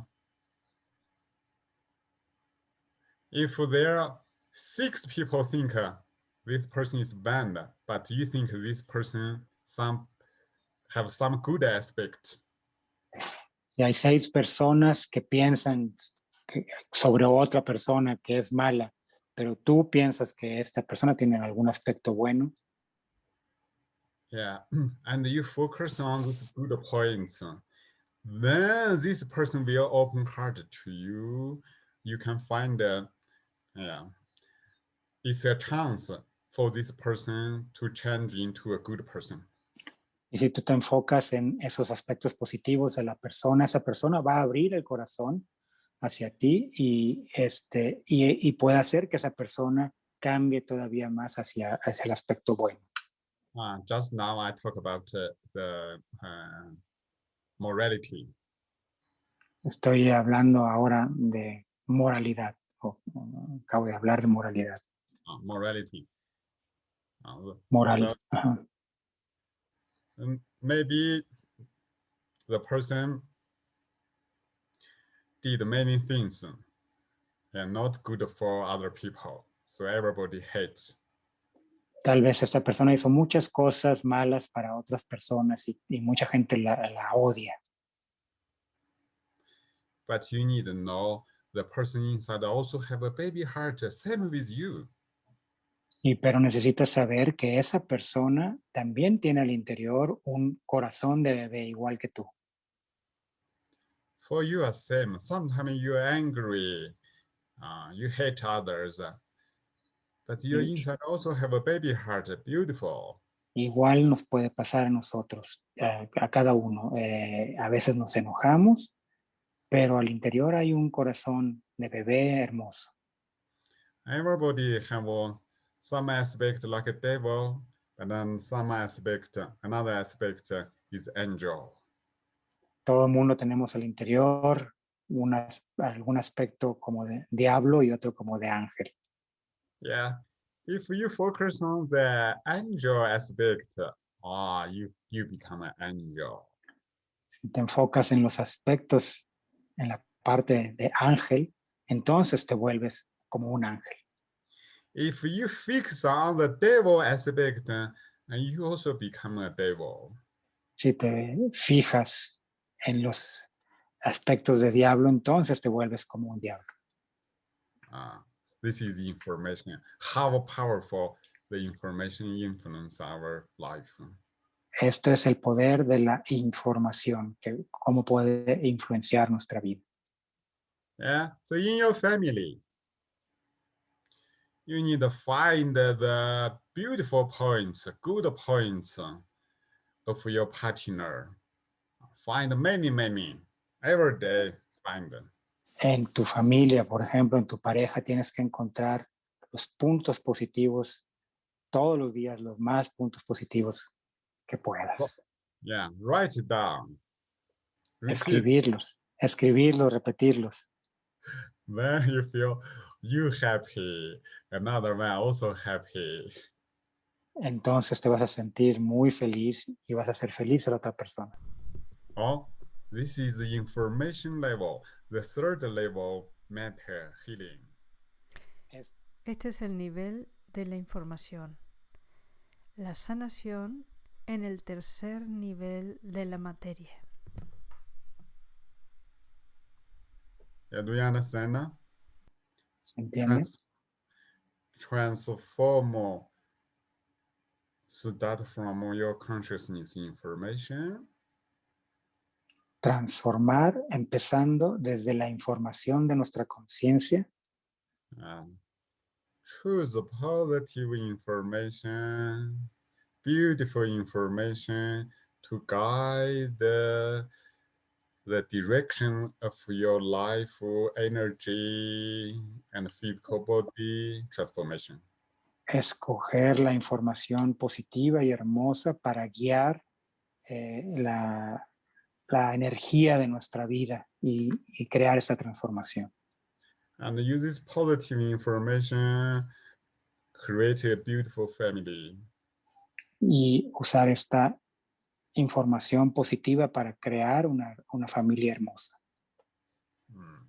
if there are six people think uh, this person is bad, but you think this person some have some good aspect, Si hay seis personas que piensan sobre otra persona que es mala, pero tú piensas que esta persona tiene algún aspecto bueno, yeah, and you focus on the good points, then this person will open heart to you. You can find, uh, yeah, it's a chance for this person to change into a good person. y si tú te enfocas en esos aspectos positivos de la persona, esa persona va a abrir el corazón hacia ti y, este, y, y puede hacer que esa persona cambie todavía más hacia, hacia el aspecto bueno. Uh, just now I talk about uh, the uh, morality. Estoy hablando ahora de moralidad, o- acabo de hablar de moralidad. Uh, morality. The- Moral. ajá. um, maybe the person did many things and not good for other people. So everybody hates. Tal vez esta persona hizo muchas cosas malas para otras personas y, y mucha gente la, la odia. But you need to know the person inside also have a baby heart, same with you. Y pero necesitas saber que esa persona también tiene al interior un corazón de bebé igual que tú. For you are same. Sometimes you are angry, uh, you hate others, uh, but your inside also have a baby heart, beautiful. Igual nos puede pasar a nosotros, eh, a cada uno. Eh, a veces nos enojamos, pero al interior hay un corazón de bebé hermoso. Everybody have some aspect like a devil, and then some aspect, another aspect is angel. Todo el mundo tenemos al interior un as- algún aspecto como de diablo y otro como de ángel. Yeah, if you focus on the angel aspect, ah, you you become an angel. Si te enfocas en los aspectos, en la parte de ángel, entonces te vuelves como un ángel. If you fix on the devil aspect, you also become a devil. Si te fijas en los aspectos de diablo, entonces te vuelves como un diablo. Uh, this is information. How powerful the information influence our life. Esto es el poder de la información, que cómo puede influenciar nuestra vida. Yeah. So in your family, you need to find the beautiful points, good points of your partner. Find many, many every day. Find them. En tu familia, por ejemplo, en tu pareja, tienes que encontrar los puntos positivos todos los días, los más puntos positivos que puedas. Yeah. Write it down. Repeat. Escribirlos, escribirlos, repetirlos. then you feel you happy, another man also happy. entonces te vas a sentir muy feliz y vas a hacer feliz a la otra persona. Oh, this is the information level, the third level matter healing. Es- Este es el nivel de la información. La sanación en el tercer nivel de la materia. Yeah, do you understand now? Trans- transform start from your consciousness information Transformar empezando desde la información de nuestra conciencia and choose positive information, beautiful information to guide the, the direction of your life, energy, and physical body transformation. escoger la información positiva y hermosa para guiar eh, la, la energía de nuestra vida y, y crear esta transformación. And use this positive information, create a beautiful family. Y usar esta información positiva para crear una, una familia hermosa. Mm.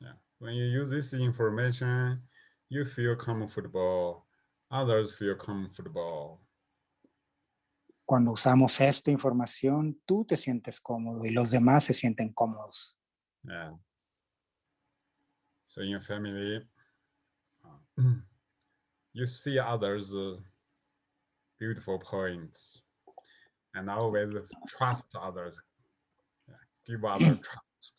Yeah. When you use this information, you feel comfortable, others feel comfortable. Cuando usamos esta información, tú te sientes cómodo y los demás se sienten cómodos. Yeah. So in your family, uh, you see others' uh, beautiful points, and always trust others. Give others trust.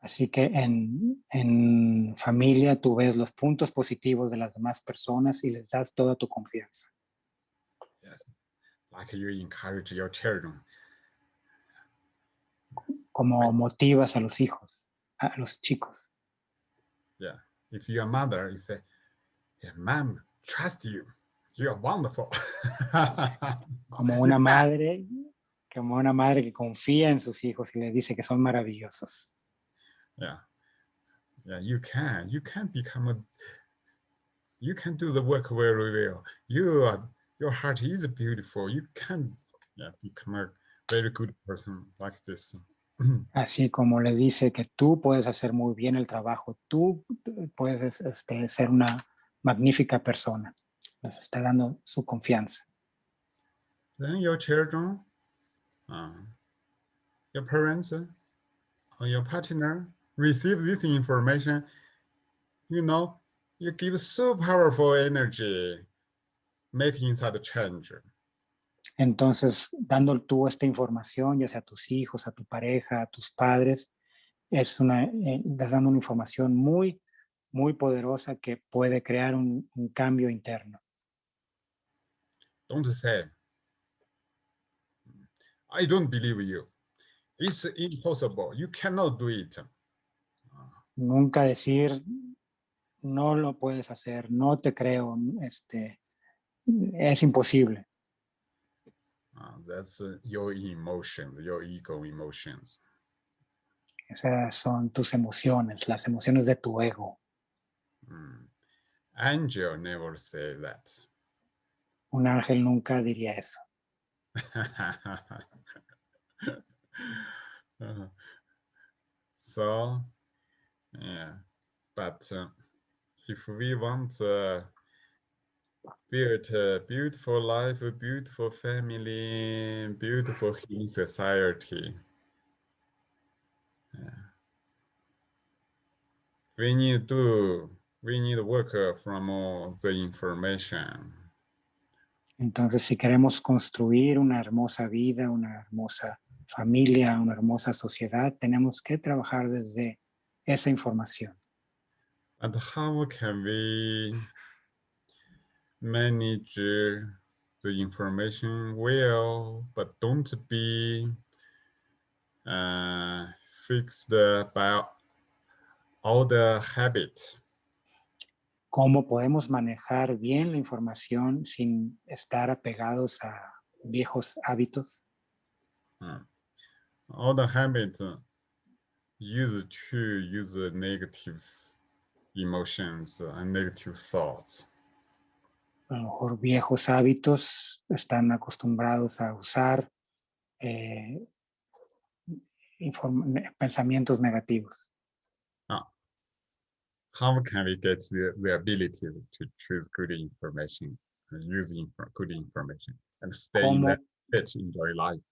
Así que en, en familia tú ves los puntos positivos de las demás personas y les das toda tu confianza. Like you encourage your children. Como motivas a los hijos, a los chicos. Yeah. If you're a mother, you say, yeah, mom, trust you. You're wonderful. Como una madre, como una madre que confía en sus hijos y les dice que son maravillosos. yeah. Yeah, you can. You can become a you can do the work very well. You are your heart is beautiful. You can yeah, become a very good person like this. Así como le dice que tú puedes hacer muy bien el trabajo, tú puedes este, ser una magnífica persona. Les está dando su confianza. then your children, uh, your parents, uh, or your partner receive this information, you know, you give so powerful energy making inside change. Entonces, dando tú esta información, ya sea a tus hijos, a tu pareja, a tus padres, es una, eh, estás dando una información muy, muy poderosa que puede crear un, un cambio interno. Don't say, I don't believe you. It's impossible. You cannot do it. Nunca decir, no lo puedes hacer, no te creo, este, es imposible. Uh, that's uh, your emotion, your ego emotions. Esas son tus emociones, las emociones de tu ego. Mm. Angel never say that. Un ángel nunca diría eso. Uh, so, yeah, but uh, if we want build a beautiful life, a beautiful family, beautiful healing society, yeah. we need to we need work uh, from all the information. Entonces, si queremos construir una hermosa vida, una hermosa familia, una hermosa sociedad, tenemos que trabajar desde esa información. And how can we manage uh, the information well, but don't be uh, fixed by all the habit? ¿Cómo podemos manejar bien la información sin estar apegados a viejos hábitos? Uh, all the habit uh, used to use negative emotions and negative thoughts. A lo mejor viejos hábitos están acostumbrados a usar eh, pensamientos negativos. How can we get the, the ability to choose good information and use infor- good information and stay in ¿Cómo, that enjoy life?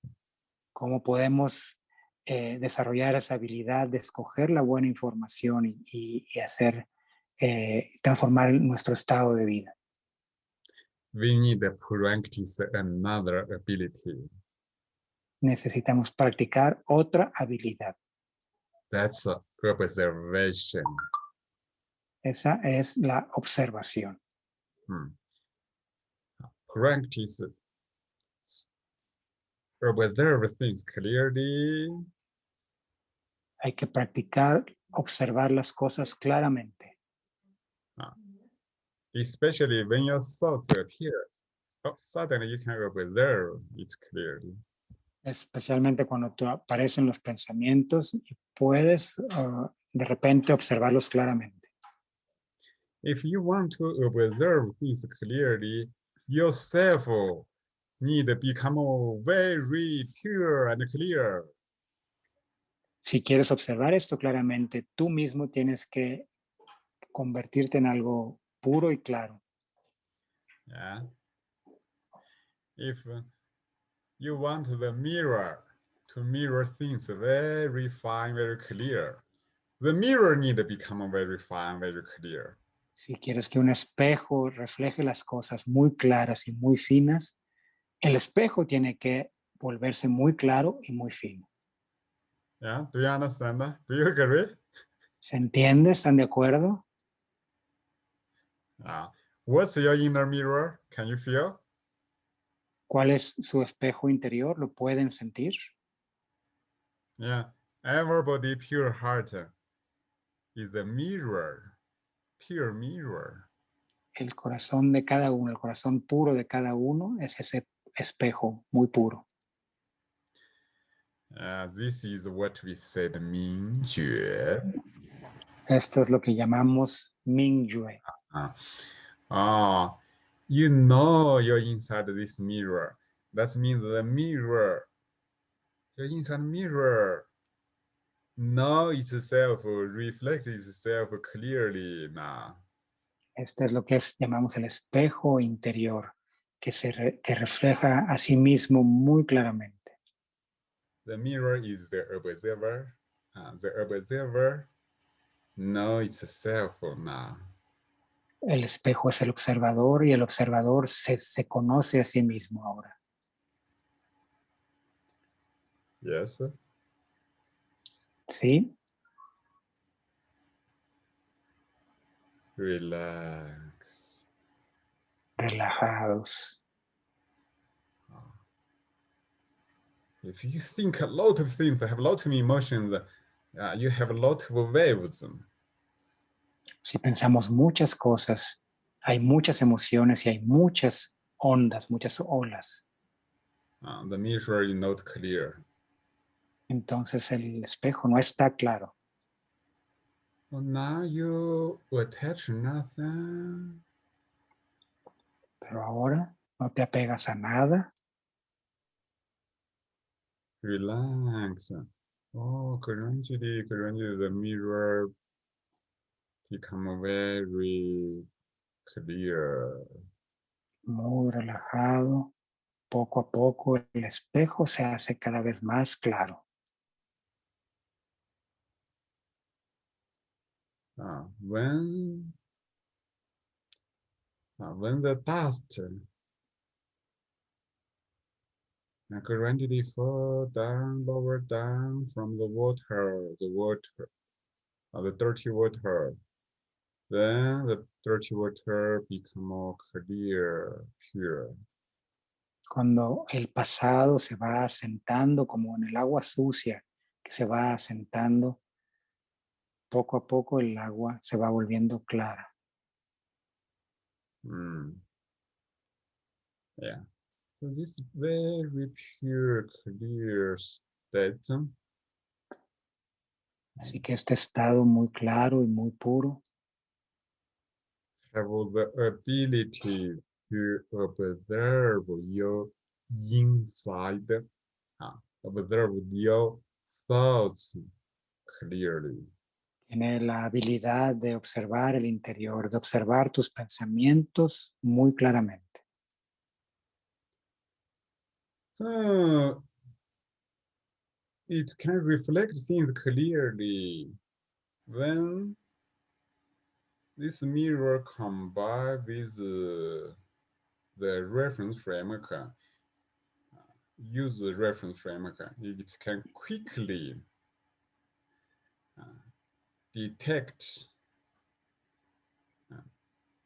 cómo podemos eh, desarrollar esa habilidad de escoger la buena información y, y- y hacer, eh, transformar nuestro estado de vida? We need to practice another ability. Necesitamos practicar otra habilidad. That's observation. Esa es la observación. Hmm. Practice observe things clearly Hay que practicar observar las cosas claramente, especially when your thoughts appear. Oh, suddenly you can observe it clearly. especialmente cuando te aparecen los pensamientos y puedes ah, de repente observarlos claramente. If you want to observe things clearly, yourself need to become very pure and clear. Si quieres observar esto claramente, tú mismo tienes que convertirte en algo puro y claro. Yeah. If uh, you want the mirror to mirror things very fine, very clear, the mirror need to become very fine, very clear. Si quieres que un espejo refleje las cosas muy claras y muy finas, el espejo tiene que volverse muy claro y muy fino. Yeah. Do you understand that? Do you agree? ¿Se entiende? ¿Están de acuerdo? Uh, what's your inner mirror? Can you feel? ¿Cuál es su espejo interior? ¿Lo pueden sentir? Yeah. Everybody pure heart is a mirror, pure mirror. El corazón de cada uno, el corazón puro de cada uno es ese espejo muy puro. Uh, this is what we said Mingjue. Esto es lo que llamamos Mingyue. Ah, you know you're inside this mirror. That means the mirror, your inside mirror, know itself, reflects itself clearly now. Esto es lo que es- llamamos el espejo interior, que, se re- que refleja a sí mismo muy claramente. The mirror is the observer. Uh, the observer know itself now. El espejo es el observador y el observador se, se conoce a sí mismo ahora. Yes. ¿Sí? Relax. Relajados. If you think a lot of things, have a lot of emotions, uh, you have a lot of waves. Si pensamos muchas cosas, hay muchas emociones y hay muchas ondas, muchas olas. Uh, the mirror is not clear. Entonces el espejo no está claro. Well, now you attach nothing. Pero ahora no te apegas a nada. Relax. Oh, gradually, gradually, the mirror become very clear. Muy relajado. Poco a poco el espejo se hace cada vez más claro. Uh, when, uh, when the dust uh, gradually fall down, lower down from the water, the water, uh, the dirty water, then the dirty water become more clear, pure. Cuando el pasado se va asentando como en el agua sucia que se va asentando, poco a poco el agua se va volviendo clara. Mm. Yeah. So this very pure, clear state. Así que este estado muy claro y muy puro have the ability to observe your inside, uh, observe your thoughts clearly. tiene la habilidad de observar el interior, de observar tus pensamientos muy claramente. Uh, it can reflect things clearly when this mirror combined with uh, the reference framework, uh, use the reference framework, it can quickly uh, detect uh,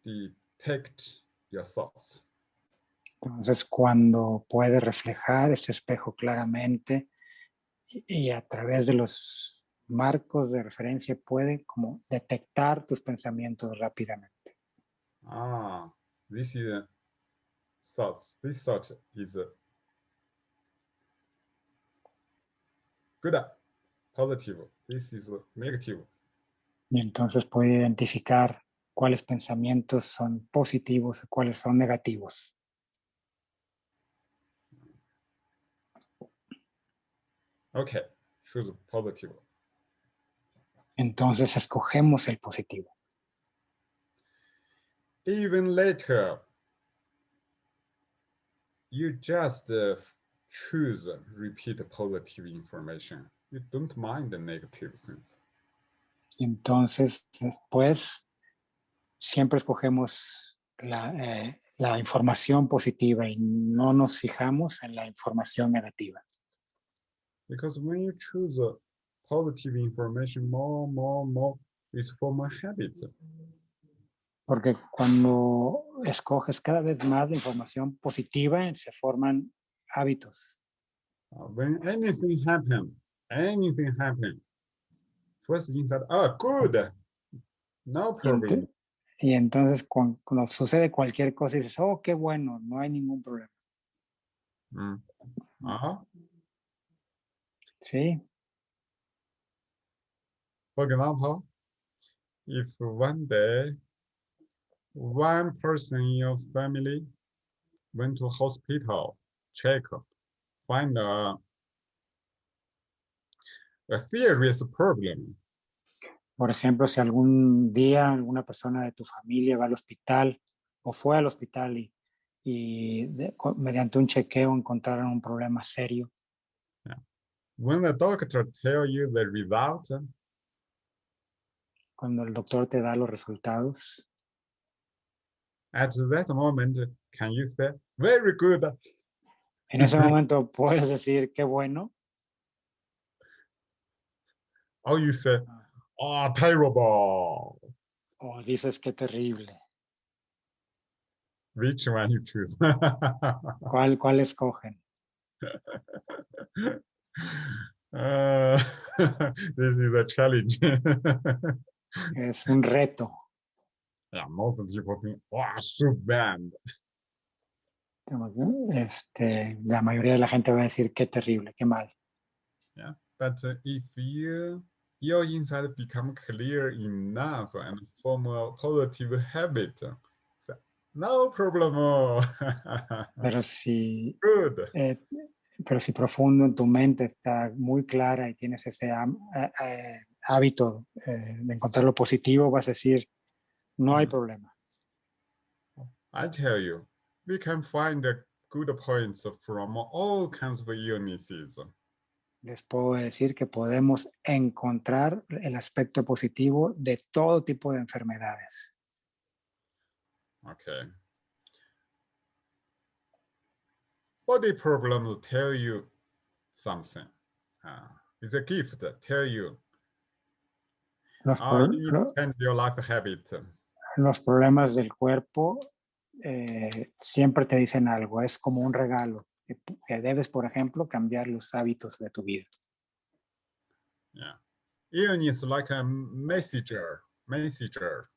detect your thoughts. Entonces, cuando puede reflejar este espejo claramente y a través de los marcos de referencia puede como detectar tus pensamientos rápidamente. Ah, this is a thoughts. This thought is a good, positive. This is a negative. Y entonces puede identificar cuáles pensamientos son positivos y cuáles son negativos. Okay, choose positive. Entonces escogemos el positivo. Even later, you just uh, choose uh, repeat positive information. You don't mind the negative things. Entonces después siempre escogemos la, eh, la información positiva y no nos fijamos en la información negativa. Because when you choose uh, positive information more, more, more, it's form a habit. Porque cuando escoges cada vez más la información positiva, se forman hábitos. Uh, when anything happen, anything happen, first inside, oh, good, no problem. y entonces cuan- cuando, sucede cualquier cosa dices, oh, qué bueno, no hay ningún problema. Mm. Sí, For example, if one day one person in your family went to hospital, check, find a, a serious problem, por ejemplo, si algún día alguna persona de tu familia va al hospital o fue al hospital y, y de- mediante un chequeo encontraron un problema serio, when the doctor tell you the result, cuando el doctor te da los resultados, at that moment, can you say, very good, en ese momento puedes decir qué bueno or you say, oh, terrible, o dices qué terrible. which one you choose? ¿Cuál, cuál escogen? Uh, this is a challenge. Es un reto. yeah, most people think, bad. Digamos, ¿no? Este, la mayoría de la gente va a decir qué terrible, qué mal. But uh, if you your inside become clear enough and form a positive habit, no problem. Pero si, Good. eh, pero si profundo en tu mente está muy clara y tienes ese eh, eh, hábito eh, de encontrar lo positivo, vas a decir, no hay problema. I tell you, we can find uh, good points from all kinds of illnesses. Les puedo decir que podemos encontrar el aspecto positivo de todo tipo de enfermedades. Okay. Body problems tell you something. Uh, it's a gift. Tell you. Los, Ah, pro- you lo- change your life habit. los problemas del cuerpo eh, siempre te dicen algo, es como un regalo, que, que debes, por ejemplo, cambiar los hábitos de tu vida. Yeah. Illness like a messenger. Messenger.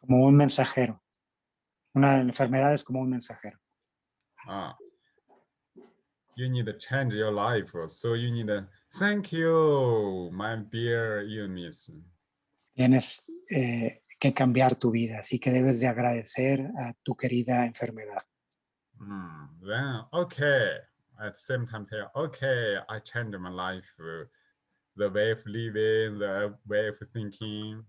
Como un mensajero. Una enfermedad es como un mensajero. Ah. you need to change your life. So you need to thank you, my dear Eunice. Tienes eh, que cambiar tu vida, así que debes de agradecer a tu querida enfermedad. Mm, then, okay. At the same time, say, okay, I changed my life. uh, The way of living, the way of thinking.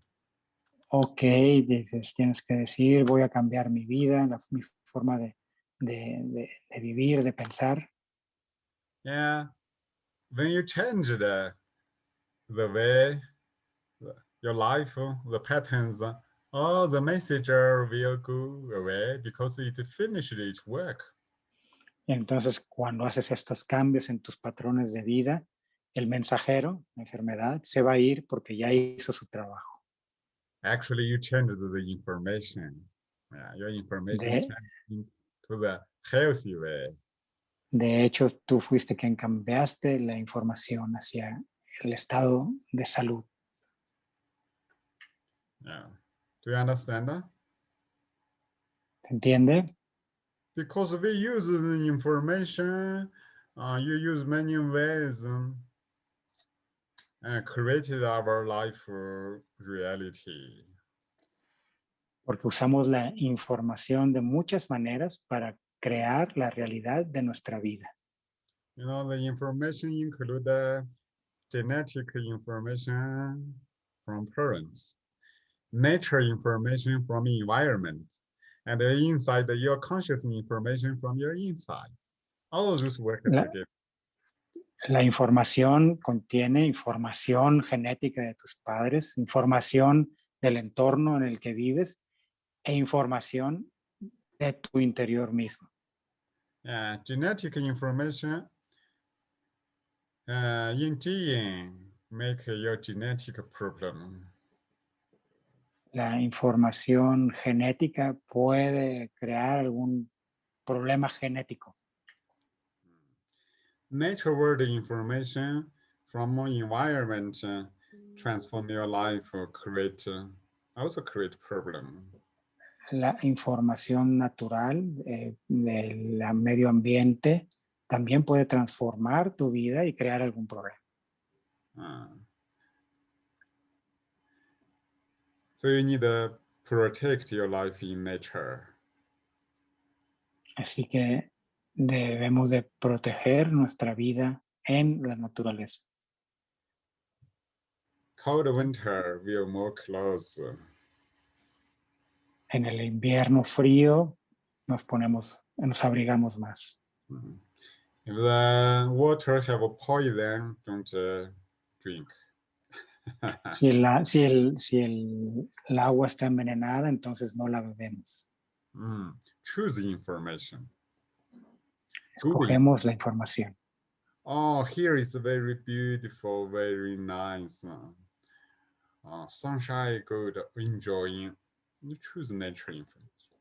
Ok, dices, tienes que decir, voy a cambiar mi vida, la- mi forma de, de- de- de vivir, de pensar. Yeah. When you change the the way your life, the patterns, all the messenger will go away because it finished its work. Entonces, cuando haces estos cambios en tus patrones de vida, el mensajero, la enfermedad, se va a ir porque ya hizo su trabajo. Actually, you changed the information. Yeah, your information De- changed to the healthy way. De hecho, tú fuiste quien cambiaste la información hacia el estado de salud. Yeah. Do you understand that? ¿Se entiende? Because we use the information, uh, you use many ways um, and created our life uh, reality. Porque usamos la información de muchas maneras para crear la realidad de nuestra vida. You know, the information include the genetic information from parents, nature information from environment, and the inside your conscious information from your inside. All of those work La- together. La información contiene información genética de tus padres, información del entorno en el que vives e información de tu interior mismo. Yeah, genetic information uh, in gene make your genetic problem. La información genética puede crear algún problema genético. Nature world information from environment uh, transform your life or create uh, also create problem. La información natural eh, del medio ambiente también puede transformar tu vida y crear algún problema. Uh, so you need to protect your life in nature. Así que debemos de proteger nuestra vida en la naturaleza. Cold winter will more clothes. En el invierno frío nos ponemos, nos abrigamos más. Mhm. If the water have a poison, don't uh, drink. Si, la, si, el, si el, el agua está envenenada, entonces no la bebemos. Mm, Choose information. Google. Escogemos la información. Oh, here is very beautiful, very nice. uh, sunshine, good, enjoying. You choose nature information.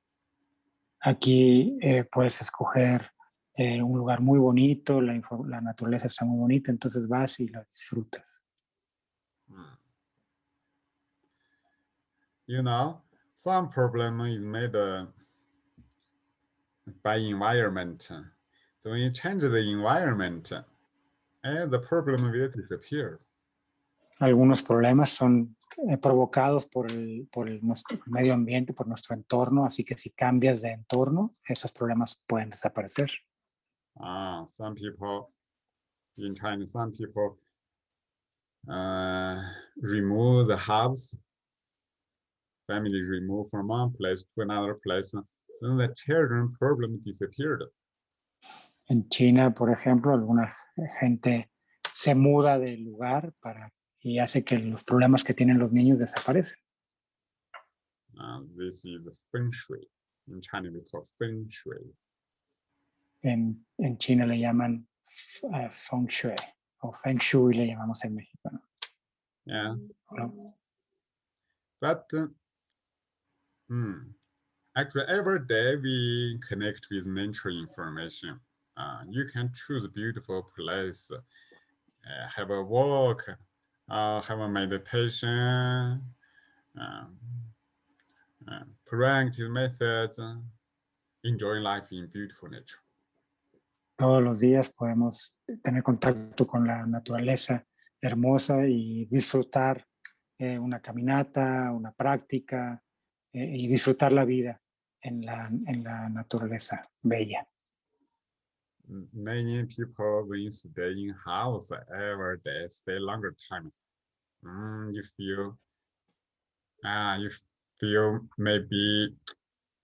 Aquí eh, puedes escoger eh, un lugar muy bonito, la, la naturaleza está muy bonita, entonces vas y la disfrutas. Mm. You know, some problem is made uh, by environment. So when you change the environment, and the problem will disappear. Algunos problemas son eh, provocados por, el, por el nuestro medio ambiente, por nuestro entorno, así que si cambias de entorno, esos problemas pueden desaparecer. Ah, some people in China, some people uh, remove the house, family remove from one place to another place, then the children problem disappeared. En China, por ejemplo, alguna gente se muda del lugar para, y hace que los problemas que tienen los niños desaparecen. Uh, this is feng shui. In China, we call feng shui. En, en China le llaman eh, feng shui o feng shui le llamamos en México. ¿no? Yeah, ¿No? but uh, hmm, actually, every day we connect with nature information. Uh, you can choose a beautiful place, uh, have a walk, uh, have a meditation, um, uh, proactive methods, life in beautiful nature. Todos los días podemos tener contacto con la naturaleza hermosa y disfrutar eh, una caminata, una práctica eh, y disfrutar la vida en la, en la naturaleza bella. Many people when stay in house every day, stay longer time. Mm, you feel, ah, you feel maybe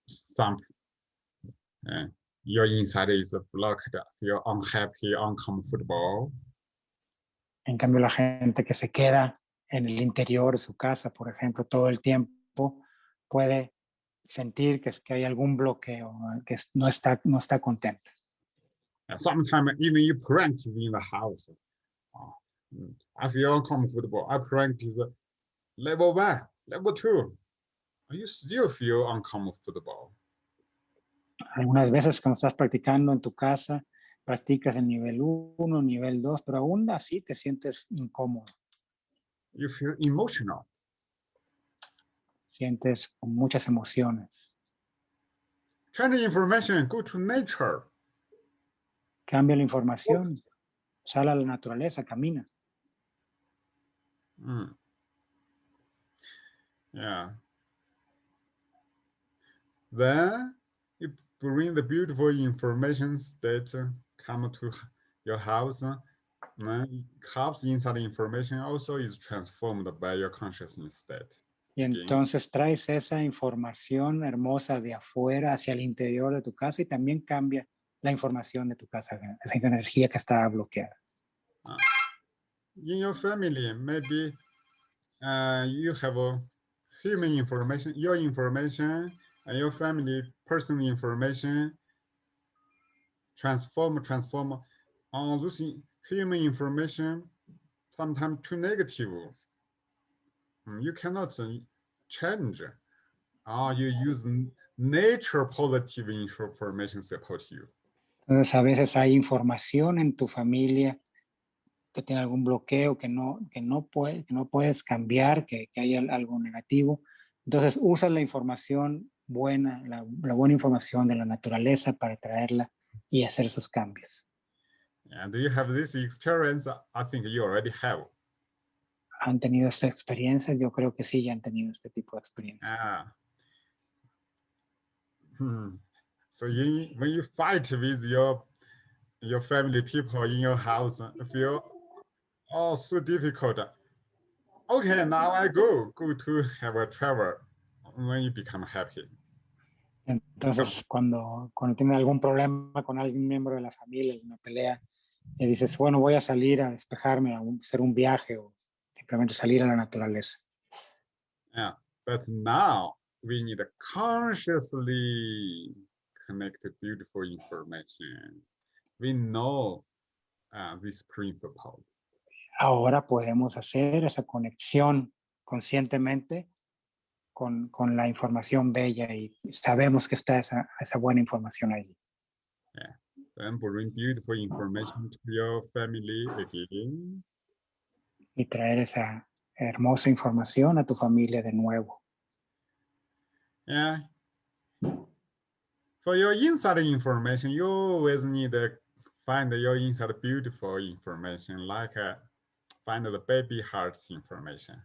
some, uh, your inside is blocked, feel unhappy, uncomfortable. En cambio, la gente que se queda en el interior de su casa, por ejemplo, todo el tiempo, puede sentir que, es- que hay algún bloqueo, que no está, no está contenta. And sometimes even you practice in the house. uh, I feel uncomfortable. I practice level one, level two. You still feel uncomfortable. Algunas veces cuando estás practicando en tu casa, practicas el nivel 1, nivel 2, pero aún así te sientes incómodo, You feel emotional. sientes con muchas emociones. Try the information, go to nature. Cambia la información, sale a la naturaleza, camina. Mm. Yeah. Then you bring the beautiful information that come to your house. Then house inside information also is transformed by your consciousness state. Y entonces traes esa información hermosa de afuera hacia el interior de tu casa y también cambia la información de tu casa, energía que está bloqueada. In your family, maybe uh, you have human information, your information, and your family personal information transform, transform all this human information, sometimes too negative. Mm, You cannot uh, change. Or you use nature positive information support you. Entonces a veces hay información en tu familia que tiene algún bloqueo, que no, que no, puede, que no puedes cambiar, que, que hay al- algo negativo. Entonces usas la información buena, la, la buena información de la naturaleza para traerla y hacer esos cambios. And do you have this experience? I think you already have. ¿Han tenido esta experiencia? Yo creo que sí, ya han tenido este tipo de experiencia. Ah. Hmm. So you, when you fight with your your family people in your house, uh, feel oh so difficult. Okay, now I go go to have a travel when you become happy. Entonces, cuando, cuando tiene algún problema con algún miembro de la familia, alguna pelea, y dices, bueno, voy a salir a despejarme, a hacer un viaje o simplemente salir a la naturaleza. Yeah, but now we need to consciously connect the beautiful information. We know uh, this principle. Ahora podemos hacer esa conexión conscientemente con, con la información bella y sabemos que está esa, esa buena información allí. Then bring beautiful information to your family again. Y traer esa hermosa información a tu familia de nuevo. Yeah. For your inside information, you always need to find your inside beautiful information, like uh, find the baby hearts information.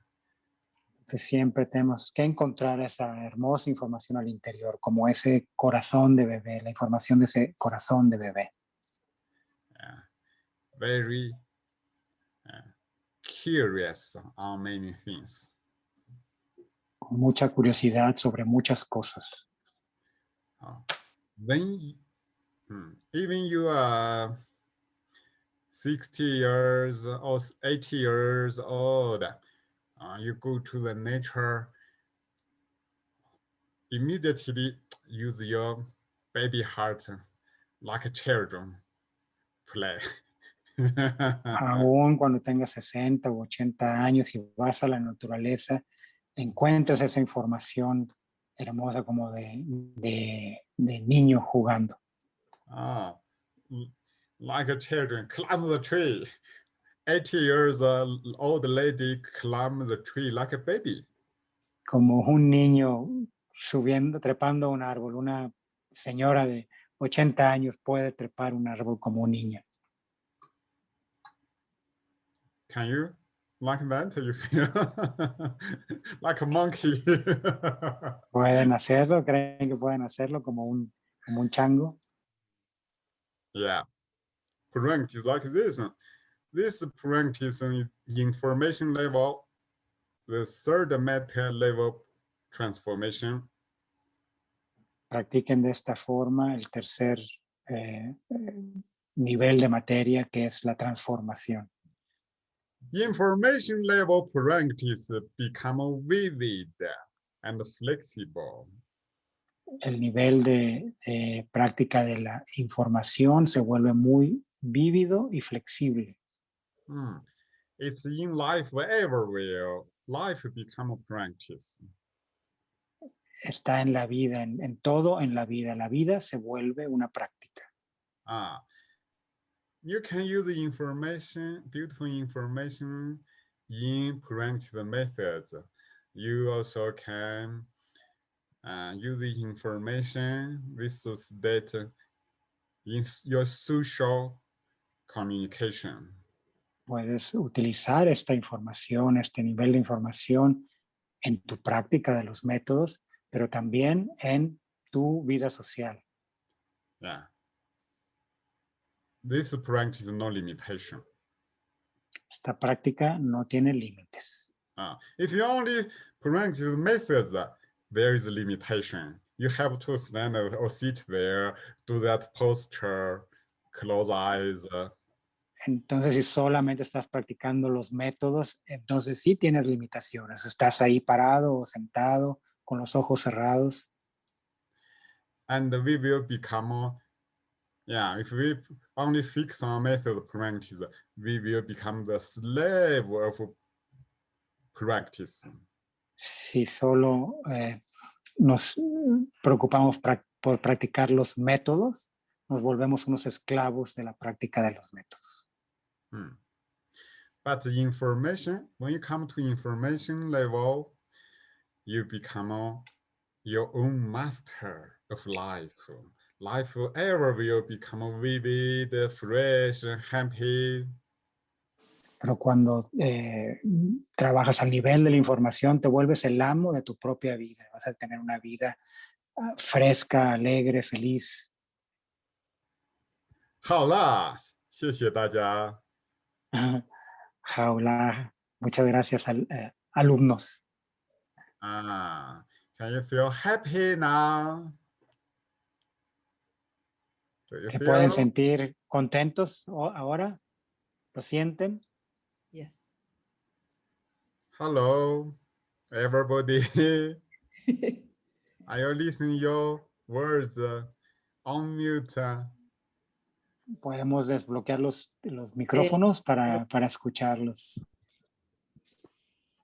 Siempre tenemos que encontrar esa hermosa información al interior, como ese corazón de bebé, la información de ese corazón de bebé. Yeah. Very uh, curious on many things. con mucha curiosidad sobre muchas cosas. Uh, when hmm, even you are 60 years or 80 years old, uh, you go to the nature, immediately use your baby heart like a children play. Aún cuando tengas 60 o 80 años y vas a la naturaleza, encuentras esa información hermosa como de, de, de niño jugando. Ah, like a children climb the tree. 80 years uh, old lady climb the tree like a baby. como un niño subiendo, trepando un árbol, una señora de 80 años puede trepar un árbol como un niño. Can you like that? You feel like a monkey. ¿Pueden hacerlo? ¿Creen que pueden hacerlo como un, como un chango? yeah. Practice like this. This practice on information level, the third meta level transformation. Practiquen de esta forma el tercer eh, eh, nivel de materia que es la transformación. Information level practice become vivid and flexible. el nivel de, de práctica de la información se vuelve muy vívido y flexible. Hmm. It's in life everywhere. Life become a practice. Está en la vida, en, en todo en la vida. La vida se vuelve una práctica. Ah, you can use the information, beautiful information in practice methods. You also can uh, use the information, this is data in your social communication. Puedes utilizar esta información, este nivel de información en tu práctica de los métodos, pero también en tu vida social. Yeah. This practice no limitation. Esta práctica no tiene límites. Uh, if you only practice methods, uh, there is a limitation. You have to stand or sit there, do that posture, close eyes. Entonces, si solamente estás practicando los métodos, entonces sí tienes limitaciones. Estás ahí parado o sentado con los ojos cerrados and we will become yeah if we only fix on method practice we will become the slave of practice si solo eh, nos preocupamos prac- por practicar los métodos, nos volvemos unos esclavos de la práctica de los métodos. Hmm. but the information when you come to information level you become your own master of life life ever will become vivid fresh happy Pero cuando eh, trabajas al nivel de la información, te vuelves el amo de tu propia vida. Vas a tener una vida ah, fresca, alegre, feliz. 好啦谢谢大家 Jaula, muchas gracias al- eh, alumnos. Ah, can you feel happy now? ¿Se pueden sentir contentos ahora? ¿Lo sienten? Yes. Hello, everybody. Are you listening your words uh, on mute? uh? Podemos desbloquear los, los micrófonos para, para escucharlos.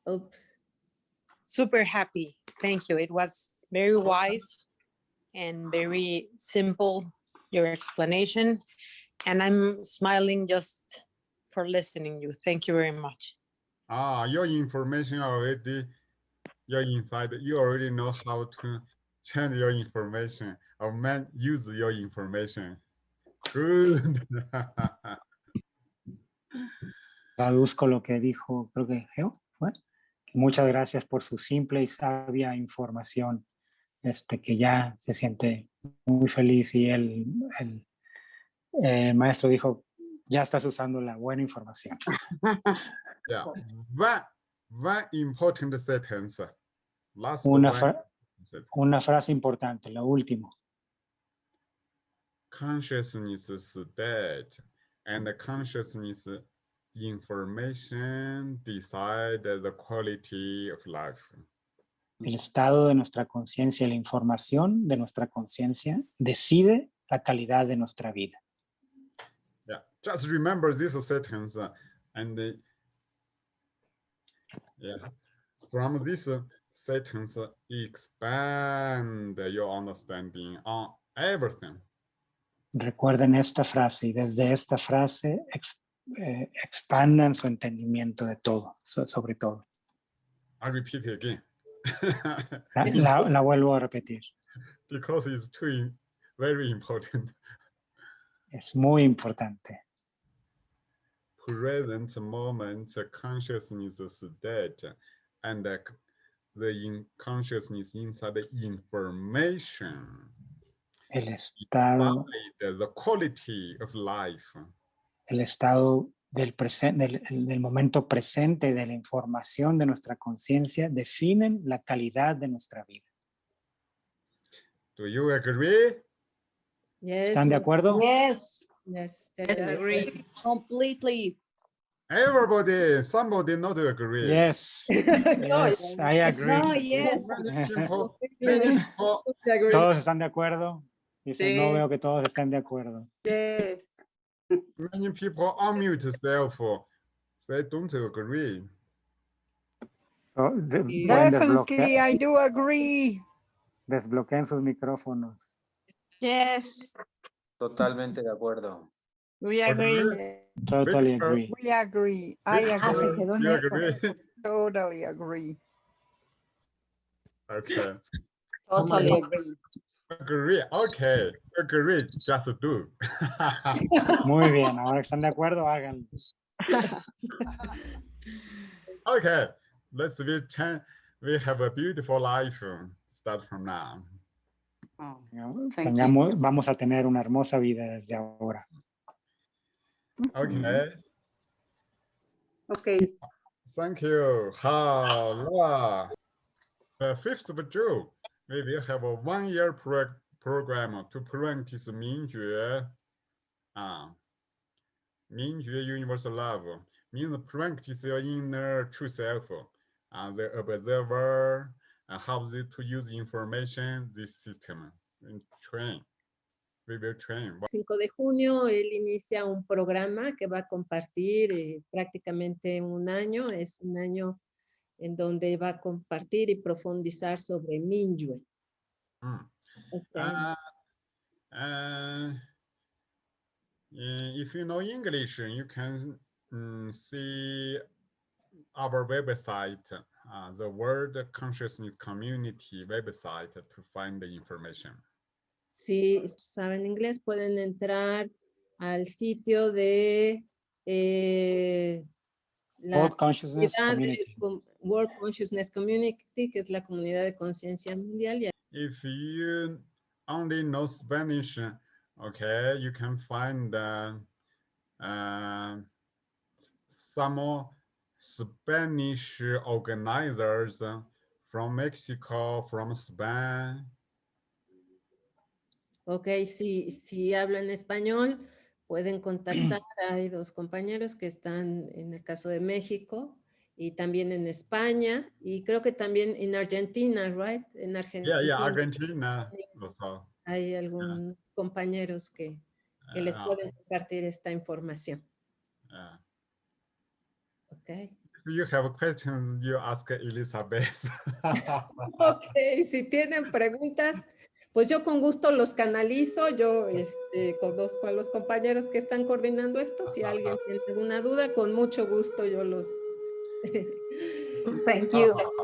Oops. super happy. Thank you. It was very wise and very simple, your explanation. And I'm smiling just for listening you. Thank you very much. Ah, your information already, your inside, you already know how to change your information or man use your information. Good. Traduzco lo que dijo, creo que Geo, ¿fue? Muchas gracias por su simple y sabia información, este, que ya se siente muy feliz y el, el, eh, maestro dijo, ya estás usando la buena información. yeah. One, one important sentence. Last Una, one fra- sentence. una frase importante, lo último. consciousness state and the consciousness information decide the quality of life. El estado de nuestra conciencia, la información de nuestra conciencia decide la calidad de nuestra vida. Yeah, just remember this sentence uh, and uh, yeah, from this uh, sentence expand your understanding on everything. Recuerden esta frase y desde esta frase ex- eh, expandan su entendimiento de todo, so- sobre todo. I repeat again La, vuelvo a repetir. because it's too very important. Es muy importante. Present moment consciousness state and the, in consciousness inside the information. El estado, The, the quality of life. el estado del, presen- del, del momento presente de la información de nuestra conciencia definen la calidad de nuestra vida. Do you agree? Yes, ¿Están de acuerdo? Yes, Yes, Yes, agree. completely. Everybody, somebody not agree. Yes, yes, I agree. No, yes. ¿Todos están de acuerdo? Dice, no Sí. veo que todos estén de acuerdo. Yes. Many people are unmute self. They don't agree. To- oh, de- Definitely, I do agree. desbloqueen sus micrófonos. Yes, Totalmente de acuerdo. we agree. Totally agree. We agree. I Victor, se agree. quedó en you eso. agree? Totally agree. Okay. Totally agree. Agree. Okay. Agree. Just do. Muy bien, ahora que están de acuerdo, háganlo. okay. Let's be ten. We have a beautiful life. Start from now. Oh, Tengamos- Thank you. tengamos- vamos a tener una hermosa vida desde ahora. Okay. Okay. Thank you. Hala. The fifth of June, we will have a one-year pro program to practice Mingjue, uh, ah, Mingjue universal love, means practice your inner true self, uh, the observer, uh, how they, to use information, this system, and train. We will train. 5 de junio, él inicia un programa que va a compartir eh, prácticamente un año, es un año en donde va a compartir y profundizar sobre Minyue. Mm. Ok. Uh, uh, if you know English, you can mm, see our website, uh, the World Consciousness Community website to find the information. Si saben inglés, pueden entrar al sitio de eh, la World Consciousness de Community. com- World Consciousness Community, que es la comunidad de conciencia mundial. If you only know Spanish, okay, you can find uh, uh, some Spanish organizers from Mexico, from Spain. Ok, si, si hablan español, pueden contactar. Hay dos compañeros que están en el caso de México y también en España y creo que también en Argentina, right? En Argentina. Yeah, yeah, Argentina also. Hay algunos compañeros que, que les Uh, pueden compartir esta información. yeah. Ok. If you have questions, you ask Elizabeth. Ok, si tienen preguntas, pues yo con gusto los canalizo. Yo este, conozco a los compañeros que están coordinando esto. Si alguien tiene alguna duda, con mucho gusto yo los... Thank you. Oh.